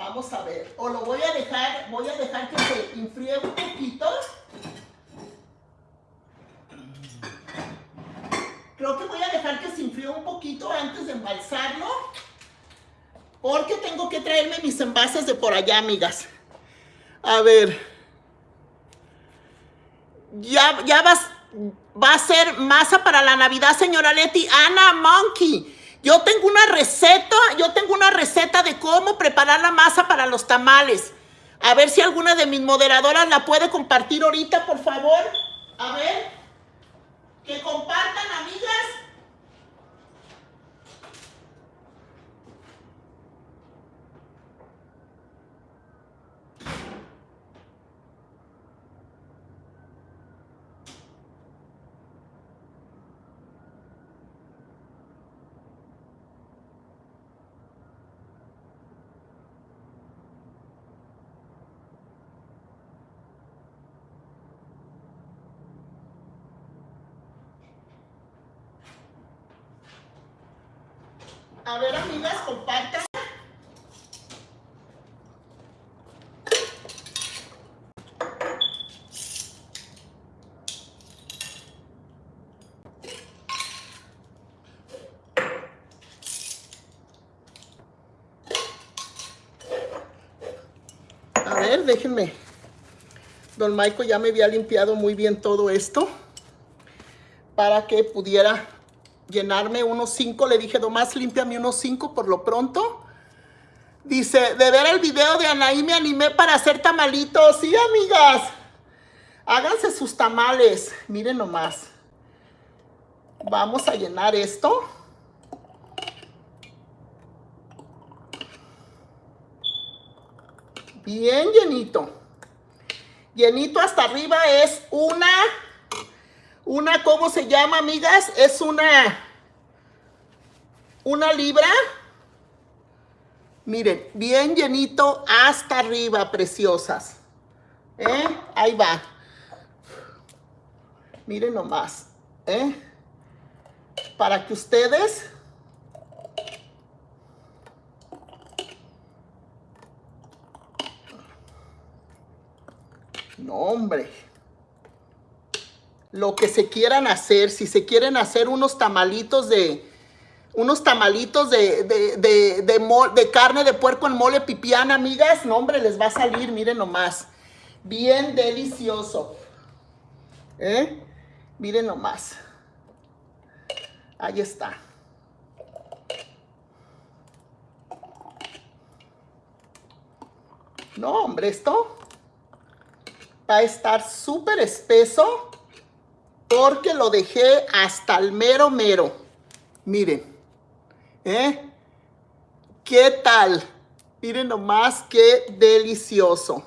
Vamos a ver. O lo voy a dejar, voy a dejar que se enfríe un poquito. Creo que voy a dejar que se enfríe un poquito antes de embalsarlo. Porque tengo que traerme mis envases de por allá, amigas. A ver. Ya, ya vas, va a ser masa para la Navidad, señora Leti. Ana Monkey. Yo tengo una receta, yo tengo una receta de cómo preparar la masa para los tamales. A ver si alguna de mis moderadoras la puede compartir ahorita, por favor. A ver. Que compartan, amigas. A ver, amigas, compartan. A ver, déjenme. Don Maico ya me había limpiado muy bien todo esto para que pudiera llenarme unos cinco. Le dije, nomás límpiame unos cinco por lo pronto. Dice, de ver el video de Anaí me animé para hacer tamalitos. Sí, amigas. Háganse sus tamales. Miren nomás. Vamos a llenar esto. Bien llenito. Llenito hasta arriba es una una, ¿cómo se llama, amigas? Es una, una libra. Miren, bien llenito hasta arriba, preciosas. ¿Eh? Ahí va. Miren nomás. ¿Eh? Para que ustedes... No, hombre lo que se quieran hacer, si se quieren hacer unos tamalitos de, unos tamalitos de, de, de, de, carne de puerco en mole pipián, amigas, no hombre, les va a salir, miren nomás, bien delicioso, ¿eh? Miren nomás, ahí está. No, hombre, esto va a estar súper espeso porque lo dejé hasta el mero mero. Miren, ¿eh? ¿Qué tal? Miren nomás qué delicioso.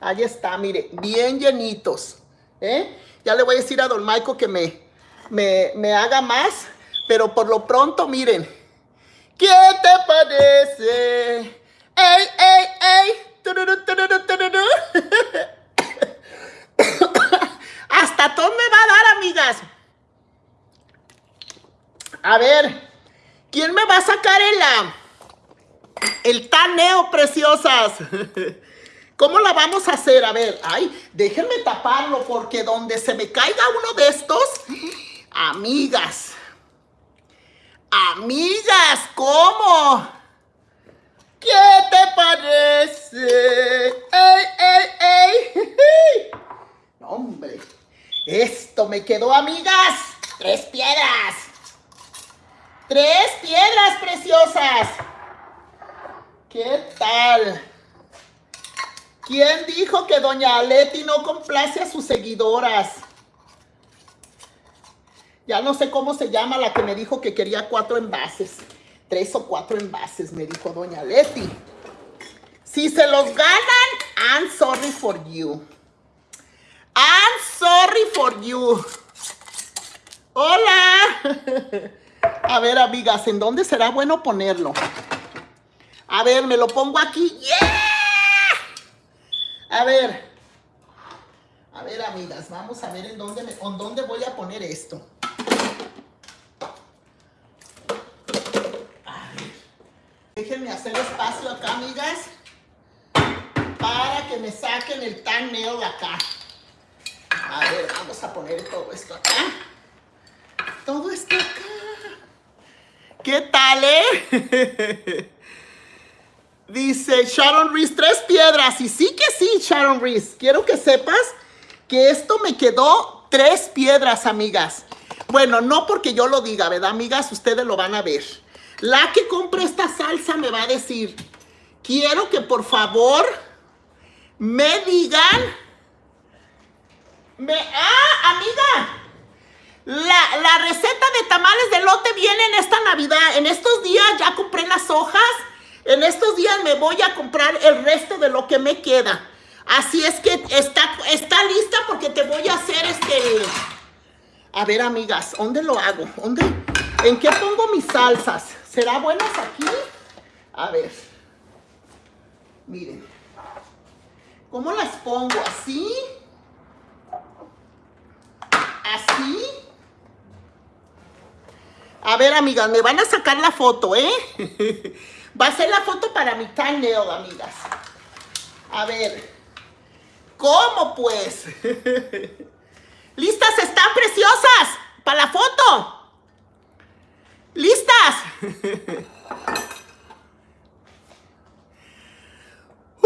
Ahí está, mire, bien llenitos. ¿eh? Ya le voy a decir a don Maico que me, me, me haga más, pero por lo pronto, miren. ¿Qué te parece? ¡Ey, ey, ey! (laughs) Hasta todo me va a dar, amigas. A ver, ¿quién me va a sacar el, el taneo, preciosas? (laughs) ¿Cómo la vamos a hacer? A ver, ay, déjenme taparlo porque donde se me caiga uno de estos, amigas, amigas, ¿cómo? ¿Qué te parece? ¡Ey, ey, ey! (laughs) Hombre. Esto me quedó, amigas. Tres piedras. Tres piedras preciosas. ¿Qué tal? ¿Quién dijo que doña Leti no complace a sus seguidoras? Ya no sé cómo se llama la que me dijo que quería cuatro envases. Tres o cuatro envases, me dijo doña Leti. Si se los ganan, I'm sorry for you. I'm sorry for you. Hola. (laughs) A ver, amigas, ¿en dónde será bueno ponerlo? A ver, me lo pongo aquí. ¡Yeah! A ver. A ver, amigas, vamos a ver en dónde, me- en dónde voy a poner esto. A ver. Déjenme hacer espacio acá, amigas. Para que me saquen el tan acá. A ver, vamos a poner todo esto acá. Todo esto acá. ¿Qué tal, eh? (laughs) Dice Sharon Reese, tres piedras. Y sí que sí, Sharon Reese. Quiero que sepas que esto me quedó tres piedras, amigas. Bueno, no porque yo lo diga, ¿verdad, amigas? Ustedes lo van a ver. La que compre esta salsa me va a decir, quiero que por favor me digan... Me, ah, amiga, la, la receta de tamales de lote viene en esta Navidad. En estos días ya compré las hojas. En estos días me voy a comprar el resto de lo que me queda. Así es que está, está lista porque te voy a hacer este... A ver, amigas, ¿dónde lo hago? ¿Dónde? ¿En qué pongo mis salsas? ¿Será buenas aquí? A ver. Miren. ¿Cómo las pongo? ¿Así? ¿Así? A ver, amigas, me van a sacar la foto, ¿eh? (laughs) Va a ser la foto para mi thumbnail, amigas. A ver. ¿Cómo, pues? (laughs) ¿Listas están preciosas? Para la foto. ¿Listas? (laughs)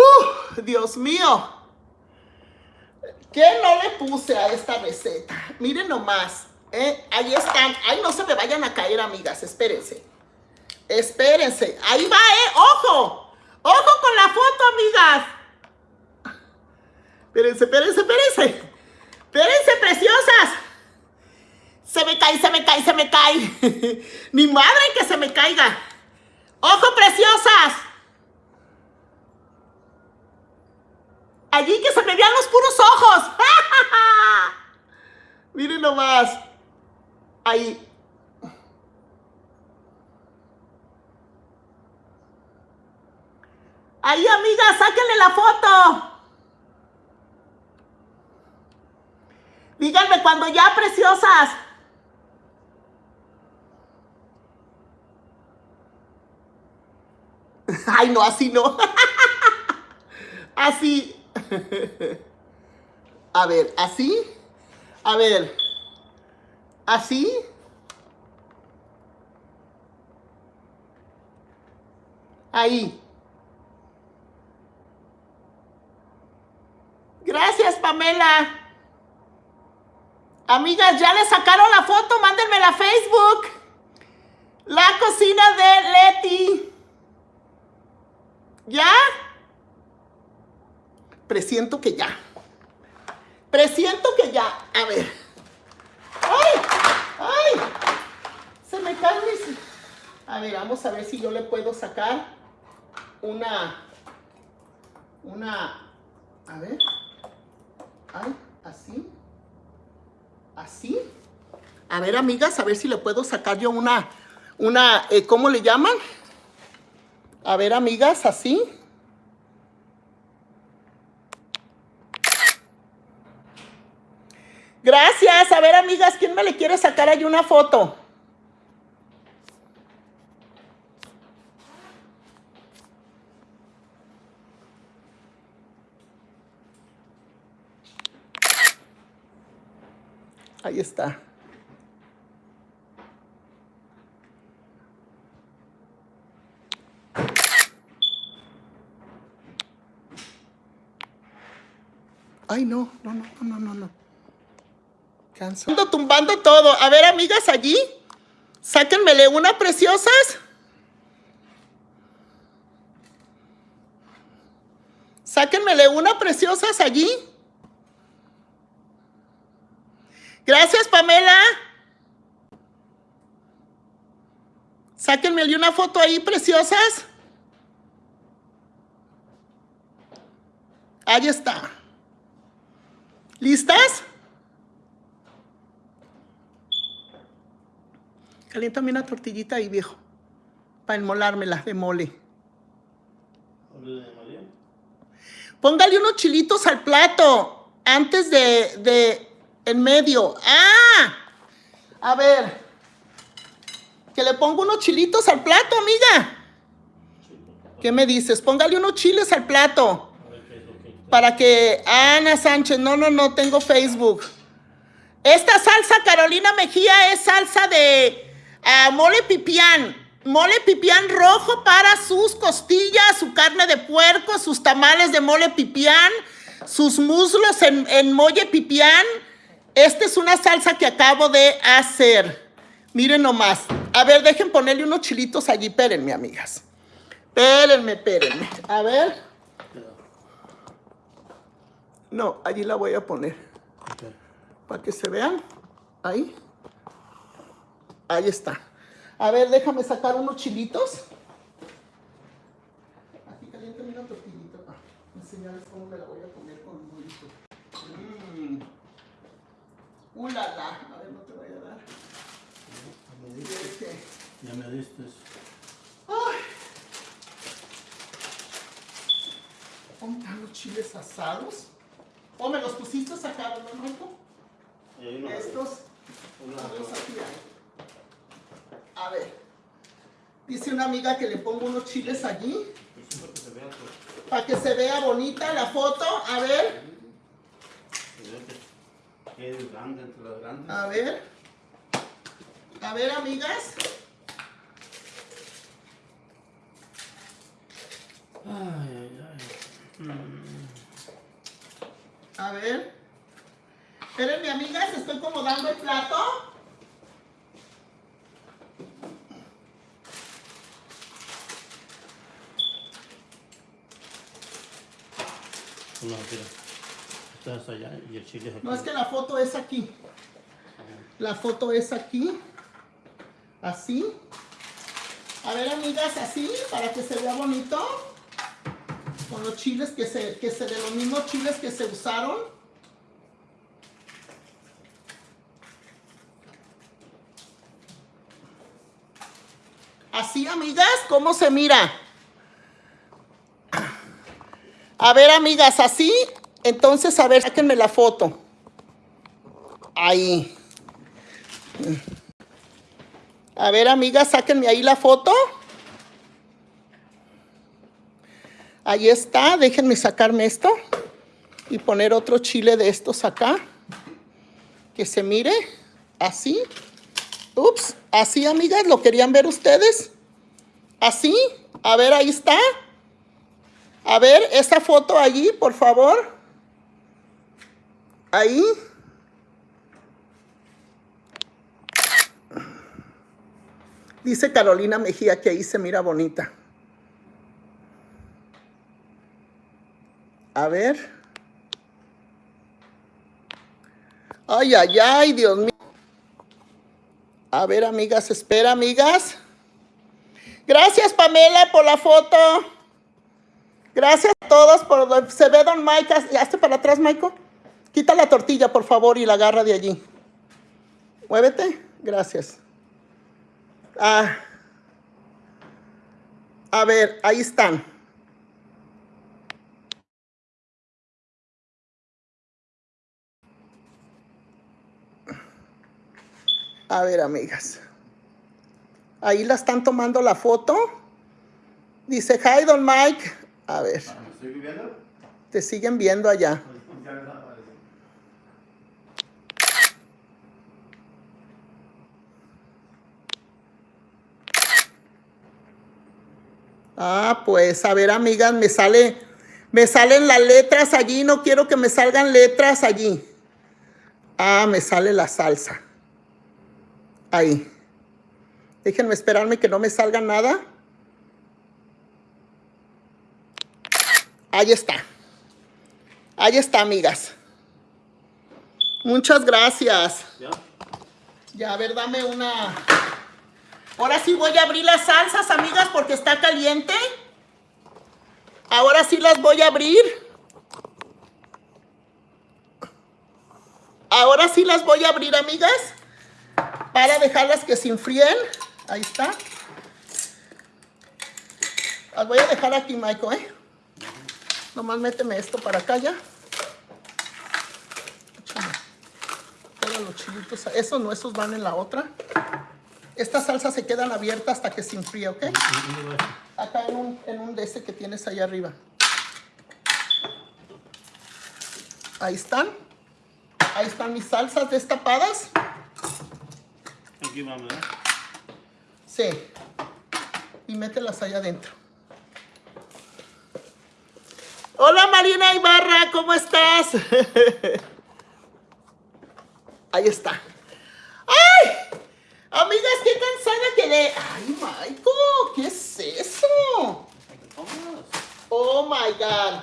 Uh, Dios mío. ¿Qué no le puse a esta receta? Miren nomás. ¿eh? Ahí están. Ay, no se me vayan a caer, amigas. Espérense. Espérense. Ahí va, ¿eh? ¡Ojo! ¡Ojo con la foto, amigas! Espérense, espérense, espérense. Espérense, preciosas. Se me cae, se me cae, se me cae. (laughs) Ni madre que se me caiga. ¡Ojo, preciosas! Allí que se me vean los puros ojos. (laughs) Miren nomás. Ahí. Ahí, amiga, sáquenle la foto. Díganme cuando ya, preciosas. (laughs) Ay, no, así no. (laughs) Así. A ver, así. A ver. Así. Ahí. Gracias, Pamela. Amigas, ya le sacaron la foto, mándenmela a Facebook. La cocina de Leti. ¿Ya? Presiento que ya. Presiento que ya. A ver. ¡Ay! ¡Ay! Se me caen mis... A ver, vamos a ver si yo le puedo sacar una... Una... A ver. Ay, así. Así. A ver, amigas, a ver si le puedo sacar yo una... Una... eh, ¿Cómo le llaman? A ver, amigas, así. Gracias. A ver, amigas, ¿quién me le quiere sacar ahí una foto? Ahí está. Ay, no, no, no, no, no, no. Ando tumbando todo. A ver, amigas, allí. Sáquenmele una preciosas. Sáquenmele una preciosas allí. Gracias, Pamela. Sáquenme una foto ahí, preciosas. Ahí está. ¿Listas? Caliéntame una tortillita ahí, viejo. Para enmolármela de mole. Póngale unos chilitos al plato. Antes de, de, en medio. ¡Ah! A ver. Que le pongo unos chilitos al plato, amiga. ¿Qué me dices? Póngale unos chiles al plato. Para que Ana Sánchez, no, no, no tengo Facebook. Esta salsa Carolina Mejía es salsa de ah, mole pipián. Mole pipián rojo para sus costillas, su carne de puerco, sus tamales de mole pipián, sus muslos en, en mole pipián. Esta es una salsa que acabo de hacer. Miren nomás. A ver, dejen ponerle unos chilitos allí. Espérenme, amigas. Espérenme, espérenme. A ver. No, allí la voy a poner. Para que se vean. Ahí. Ahí está. A ver, déjame sacar unos chilitos. Aquí caliéntame una tortillita. Ah, enseñarles cómo me la voy a poner con un bolito. Mmm. Ulala. A ver, no te voy a dar. Ya me diste. Este. Ya me diste. Ay. ¿Cómo están los chiles asados? ¿O me los pusiste acá, no, Marco? Estos. una- Otros aquí hay. A ver. Dice una amiga que le pongo unos chiles allí para que se vea bonita la foto. A ver, a ver. A ver, amigas. Ay, ay, ay. Mm. A ver. Espérenme, amigas, estoy como dando el plato. No, es es que la foto es aquí. La foto es aquí. Así. A ver, amigas, así, para que se vea bonito. Con los chiles que se, que se, de los mismos chiles que se usaron. Así, amigas, ¿cómo se mira? A ver, amigas, así. Entonces, a ver, sáquenme la foto. Ahí. A ver, amigas, sáquenme ahí la foto. Ahí está. Déjenme sacarme esto y poner otro chile de estos acá. Que se mire así. Ups, así, amigas, ¿lo querían ver ustedes? Así. A ver, ahí está. A ver, esa foto allí, por favor. Ahí. Dice Carolina Mejía que ahí se mira bonita. A ver. Ay, ay, ay, Dios mío. A ver, amigas, espera, amigas. Gracias, Pamela, por la foto. Gracias a todos por... Se ve don Mike. Hazte para atrás, Michael. Quita la tortilla, por favor, y la agarra de allí. Muévete. Gracias. Ah. A ver, ahí están. A ver, amigas. Ahí la están tomando la foto. Dice, hi, don Mike. A ver, Ah, ¿Me estoy viviendo? te siguen viendo allá. Ah, pues, a ver, amigas, me sale, me salen las letras allí, no quiero que me salgan letras allí. Ah, me sale la salsa. Ahí. Déjenme esperarme que no me salga nada. Ahí está. Ahí está, amigas. Muchas gracias. ¿Ya? Ya, a ver, dame una. Ahora sí voy a abrir las salsas, amigas, porque está caliente. Ahora sí las voy a abrir. Ahora sí las voy a abrir, amigas, para dejarlas que se enfríen. Ahí está. Las voy a dejar aquí, Michael, ¿eh? Nomás méteme esto para acá ya. Todos los chilitos. Esos no, esos van en la otra. Estas salsas se quedan abiertas hasta que se enfríe, ¿ok? Acá en un, en un de ese que tienes ahí arriba. Ahí están. Ahí están mis salsas destapadas. Aquí vamos, ¿eh? Sí. Y mételas allá adentro. Hola Marina Ibarra, ¿cómo estás? (laughs) Ahí está. ¡Ay! Amigas, qué cansada quedé. ¡Ay, Michael! ¿Qué es eso? Oh my God.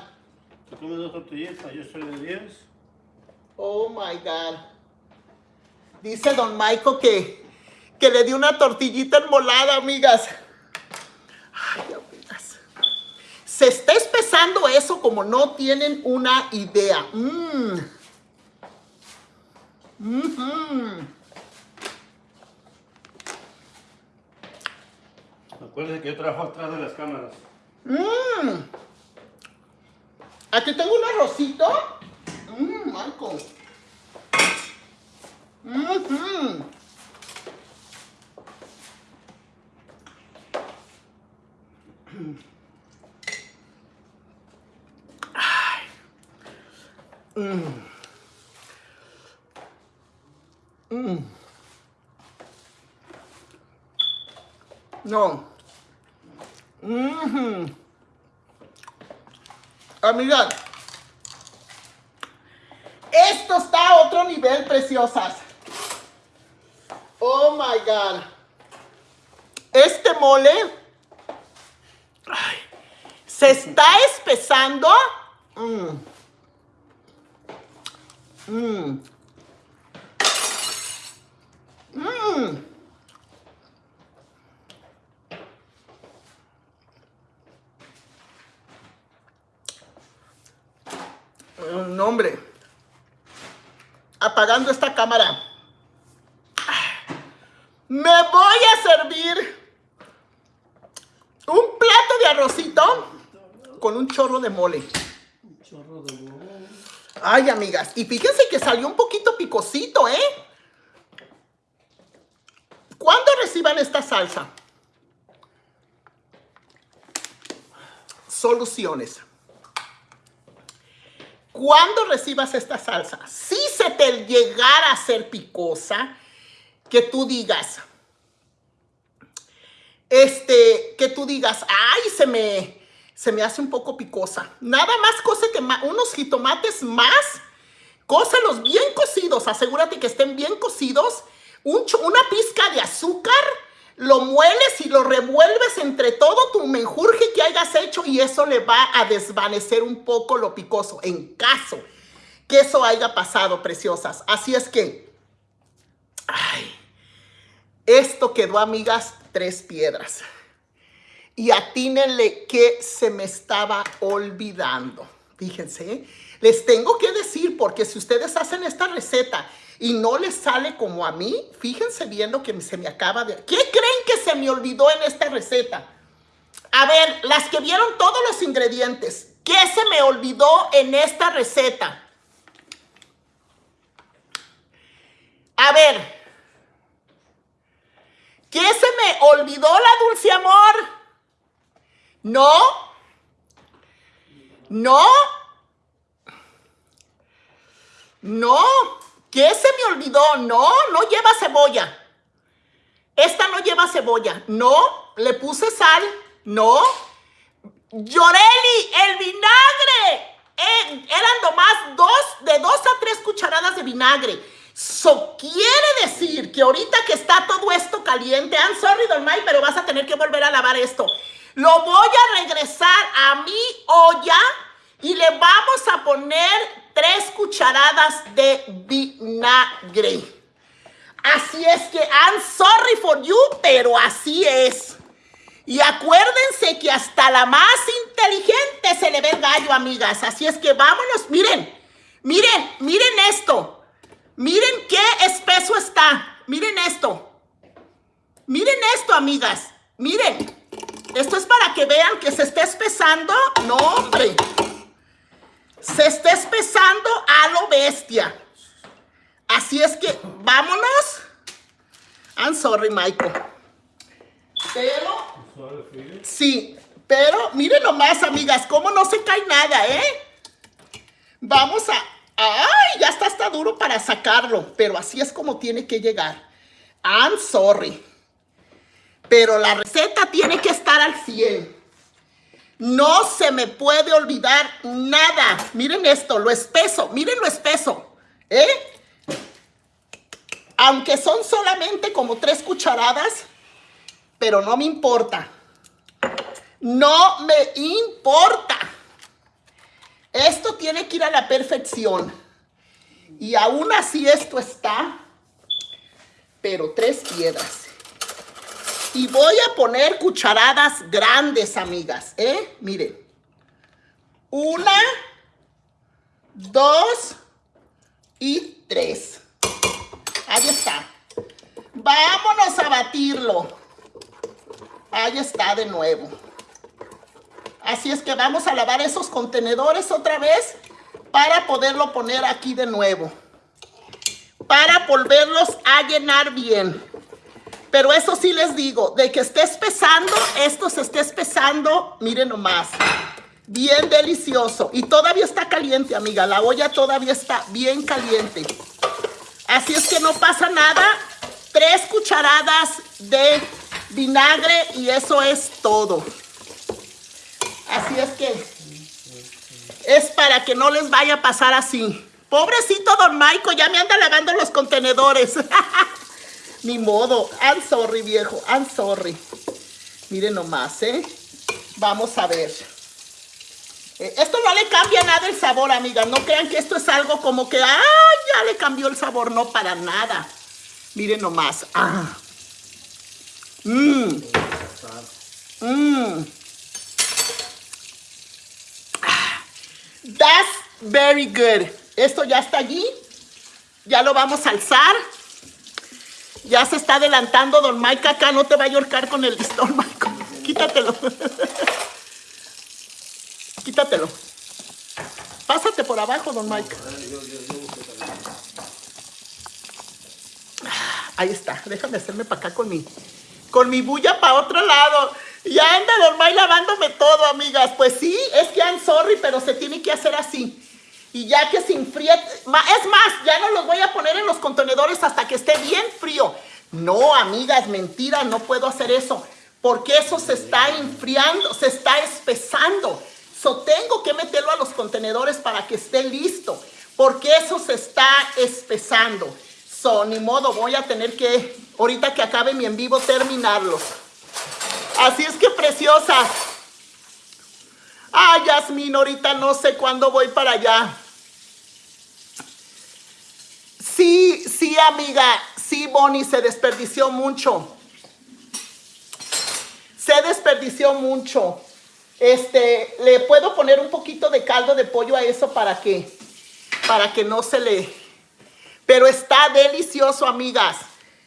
Tú comes dos tortillitas, yo soy de 10. Oh my God. Dice don Michael que, que le dio una tortillita enmolada, amigas. Ay, amigas. Se está espesando eso como no tienen una idea. Mmm. Mhm. Acuérdense que yo trabajo atrás de las cámaras. Mmm. Aquí tengo un arrocito. Mmm, Michael. Mhm. Mm. Mm. No. Mhm. Amigas, esto está a otro nivel, preciosas. Oh my God. Este mole ay, se está espesando. Mm. Mm. Mm. No, hombre. Apagando esta cámara. Me voy a servir un plato de arrocito con un chorro de mole. Chorro de huevo. Ay, amigas. Y fíjense que salió un poquito picosito, ¿eh? ¿Cuándo reciban esta salsa? Soluciones. Cuando recibas esta salsa, si se te llegara a hacer picosa, que tú digas, este, que tú digas, ay, se me, se me hace un poco picosa. Nada más cose que unos jitomates más, cócelos bien cocidos, asegúrate que estén bien cocidos, un una pizca de azúcar, lo mueles y lo revuelves entre todo tu menjurje que hayas hecho y eso le va a desvanecer un poco lo picoso, en caso que eso haya pasado, preciosas. Así es que, ay, esto quedó, amigas, tres piedras. Y atínenle que se me estaba olvidando. Fíjense, ¿eh? les tengo que decir, porque si ustedes hacen esta receta y no les sale como a mí, fíjense viendo que se me acaba de... ¿Qué creen que se me olvidó en esta receta? A ver, las que vieron todos los ingredientes, ¿qué se me olvidó en esta receta? A ver, ¿qué se me olvidó la dulce amor? No, no, no, ¿qué se me olvidó? No, no lleva cebolla. Esta no lleva cebolla. No, le puse sal. No. Lloreli, el vinagre. Eh, eran nomás dos, de dos a tres cucharadas de vinagre. So, quiere decir que ahorita que está todo esto caliente, I'm sorry, Don Mike, pero vas a tener que volver a lavar esto. Lo voy a regresar a mi olla y le vamos a poner tres cucharadas de vinagre. Así es que I'm sorry for you, pero así es. Y acuérdense que hasta la más inteligente se le ve gallo, amigas. Así es que vámonos. Miren, miren, miren esto. Miren qué espeso está. Miren esto. Miren esto, amigas. Miren. Esto es para que vean que se está espesando. No, hombre. Se está espesando a lo bestia. Así es que vámonos. I'm sorry, Michael. Pero. Sí, pero miren nomás, amigas, cómo no se cae nada, ¿eh? Vamos a... ¡Ay! Ya está hasta duro para sacarlo, pero así es como tiene que llegar. I'm sorry. Pero la receta tiene que estar al 100. No se me puede olvidar nada. Miren esto, lo espeso. Miren lo espeso. ¿Eh? Aunque son solamente como tres cucharadas, pero no me importa. No me importa. Esto tiene que ir a la perfección. Y aún así esto está, pero tres piedras. Y voy a poner cucharadas grandes, amigas, ¿eh? Miren. Una, dos y tres. Ahí está. Vámonos a batirlo. Ahí está de nuevo. Así es que vamos a lavar esos contenedores otra vez para poderlo poner aquí de nuevo. Para volverlos a llenar bien. Pero eso sí les digo, de que esté espesando, esto se esté espesando, miren nomás. Bien delicioso. Y todavía está caliente, amiga. La olla todavía está bien caliente. Así es que no pasa nada. Tres cucharadas de vinagre y eso es todo. Así es que es para que no les vaya a pasar así. Pobrecito don Maico, ya me anda lavando los contenedores. (laughs) Ni modo. I'm sorry, viejo. I'm sorry. Miren nomás, ¿eh? Vamos a ver. Eh, esto no le cambia nada el sabor, amigas. No crean que esto es algo como que, ¡ay! Ya le cambió el sabor. No, para nada. Miren nomás. ¡Ah! Mmm. Mmm. That's very good. Esto ya está allí. Ya lo vamos a alzar. Ya se está adelantando Don Mike acá. No te va a ahorcar con el listón, (laughs) Mike. Quítatelo. (laughs) Quítatelo. Pásate por abajo, Don Mike. Ah, Ahí está. Déjame hacerme para acá con mi, con mi bulla para otro lado. Ya anda Don Mike lavándome todo, amigas. Pues sí, es que I'm sorry, pero se tiene que hacer así. Y ya que se enfríe, es más, ya no los voy a poner en los contenedores hasta que esté bien frío. No, amigas, mentira, no puedo hacer eso. Porque eso se está enfriando, se está espesando. So tengo que meterlo a los contenedores para que esté listo. Porque eso se está espesando. So, ni modo, voy a tener que, ahorita que acabe mi en vivo, terminarlos. Así es que preciosa. Ay, Yasmin, ahorita no sé cuándo voy para allá. Sí, sí, amiga. Sí, Bonnie, se desperdició mucho. Se desperdició mucho. Este, le puedo poner un poquito de caldo de pollo a eso para que, para que no se le... Pero está delicioso, amigas.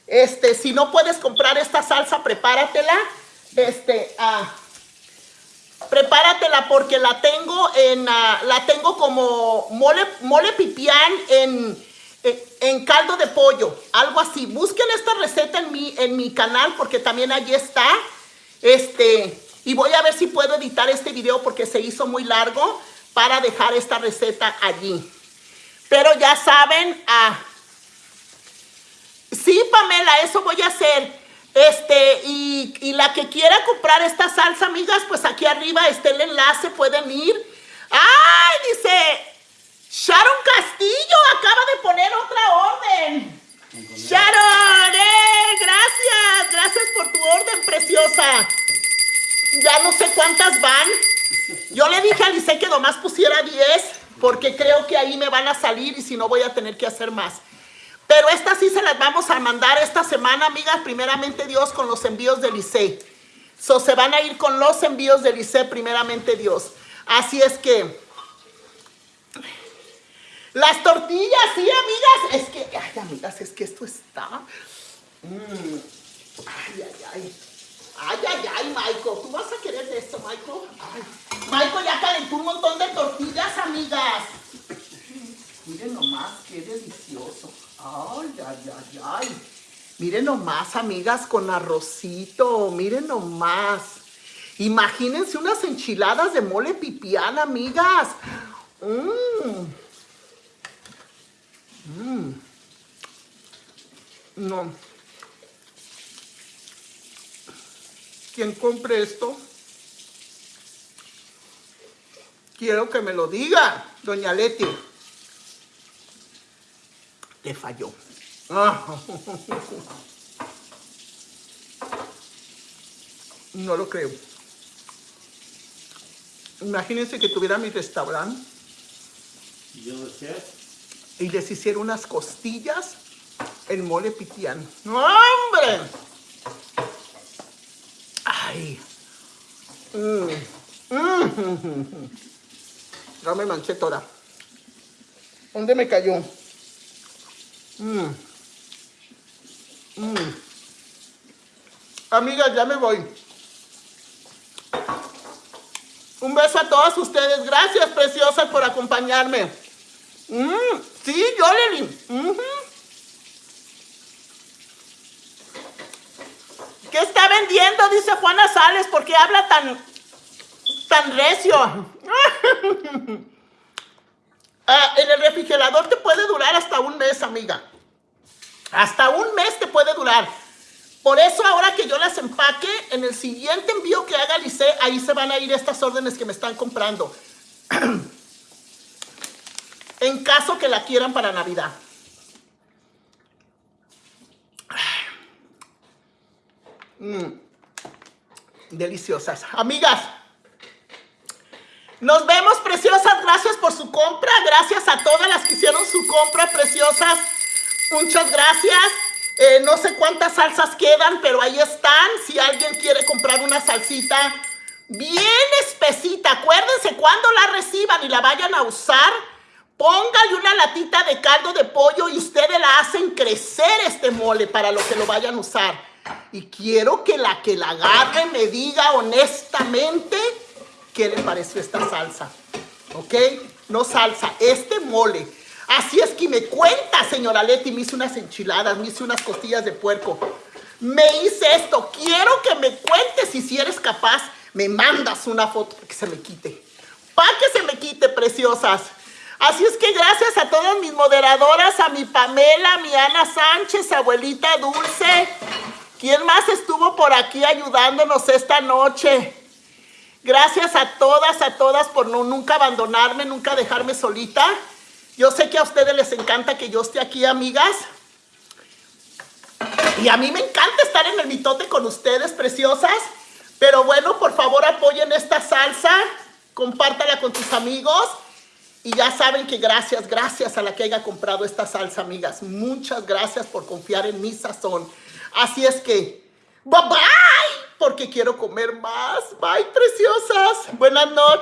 Este, si no puedes comprar esta salsa, prepáratela. Este, ah, prepáratela porque la tengo en ah, la tengo como mole mole pipián en, en caldo de pollo algo así. Busquen esta receta en mi en mi canal porque también allí está. Este y voy a ver si puedo editar este video porque se hizo muy largo para dejar esta receta allí. Pero ya saben ah, Sí, Pamela, eso voy a hacer. Este, y, la que quiera comprar esta salsa, amigas, pues aquí arriba está el enlace, pueden ir. ¡Ay! Dice Sharon Castillo, acaba de poner otra orden. Sharon, ¡eh! Gracias, gracias por tu orden, preciosa. Ya no sé cuántas van. Yo le dije a Lice que nomás pusiera 10, porque creo que ahí me van a salir y si no voy a tener que hacer más. Pero estas sí se las vamos a mandar esta semana, amigas, primeramente Dios, con los envíos del ICE. So, se van a ir con los envíos del ICE, primeramente Dios. Así es que... Las tortillas, sí, amigas. Es que, ay, amigas, es que esto está... Mm. Ay, ay, ay. Ay, ay, ay, Michael. ¿Tú vas a querer de esto, Michael? Ay. Michael ya calentó un montón de tortillas, amigas. Miren nomás, qué delicioso. Ay, ay, ay, ay. Miren nomás, amigas, con arrocito. Miren nomás. Imagínense unas enchiladas de mole pipián, amigas. Mmm. Mmm. No. Quien compre esto, quiero que me lo diga, doña Leti. Le falló. Ah. No lo creo. Imagínense que tuviera mi restaurante Y yo decía, y les hiciera unas costillas en mole pitián. ¡Hombre! ¡Ay! Mm. Mm. (laughs) Ya me manché toda. ¿Dónde me cayó? Mm. Mm. Amigas, ya me voy. Un beso a todas ustedes. Gracias, preciosas, por acompañarme. Mm, sí, Yoleli. Ujú. ¿Qué está vendiendo? Dice Juana Sales. ¿Por qué habla tan, tan recio? (laughs) Ah, en el refrigerador te puede durar hasta un mes, amiga. Hasta un mes te puede durar. Por eso ahora que yo las empaque, en el siguiente envío que haga Lice, ahí se van a ir estas órdenes que me están comprando. (clears throat) en caso que la quieran para Navidad. (sighs) Mm. Deliciosas. Amigas, nos vemos, preciosas. Gracias por su compra. Gracias a todas las que hicieron su compra, preciosas. Muchas gracias. Eh, no sé cuántas salsas quedan, pero ahí están. Si alguien quiere comprar una salsita bien espesita, acuérdense cuando la reciban y la vayan a usar, póngale una latita de caldo de pollo y ustedes la hacen crecer este mole para lo que lo vayan a usar. Y quiero que la que la agarre me diga honestamente qué le pareció esta salsa. ¿Ok? No salsa, este mole. Así es que me cuenta, señora Leti, me hice unas enchiladas, me hice unas costillas de puerco. Me hice esto. Quiero que me cuentes y si eres capaz, me mandas una foto para que se me quite. Para que se me quite, preciosas. Así es que gracias a todas mis moderadoras, a mi Pamela, a mi Ana Sánchez, abuelita Dulce. ¿Quién más estuvo por aquí ayudándonos esta noche? Gracias a todas, a todas por no, nunca abandonarme, nunca dejarme solita. Yo sé que a ustedes les encanta que yo esté aquí, amigas. Y a mí me encanta estar en el mitote con ustedes, preciosas. Pero bueno, por favor apoyen esta salsa. Compártala con tus amigos. Y ya saben que gracias, gracias a la que haya comprado esta salsa, amigas. Muchas gracias por confiar en mi sazón. Así es que, bye bye, porque quiero comer más. Bye, preciosas. Buenas noches.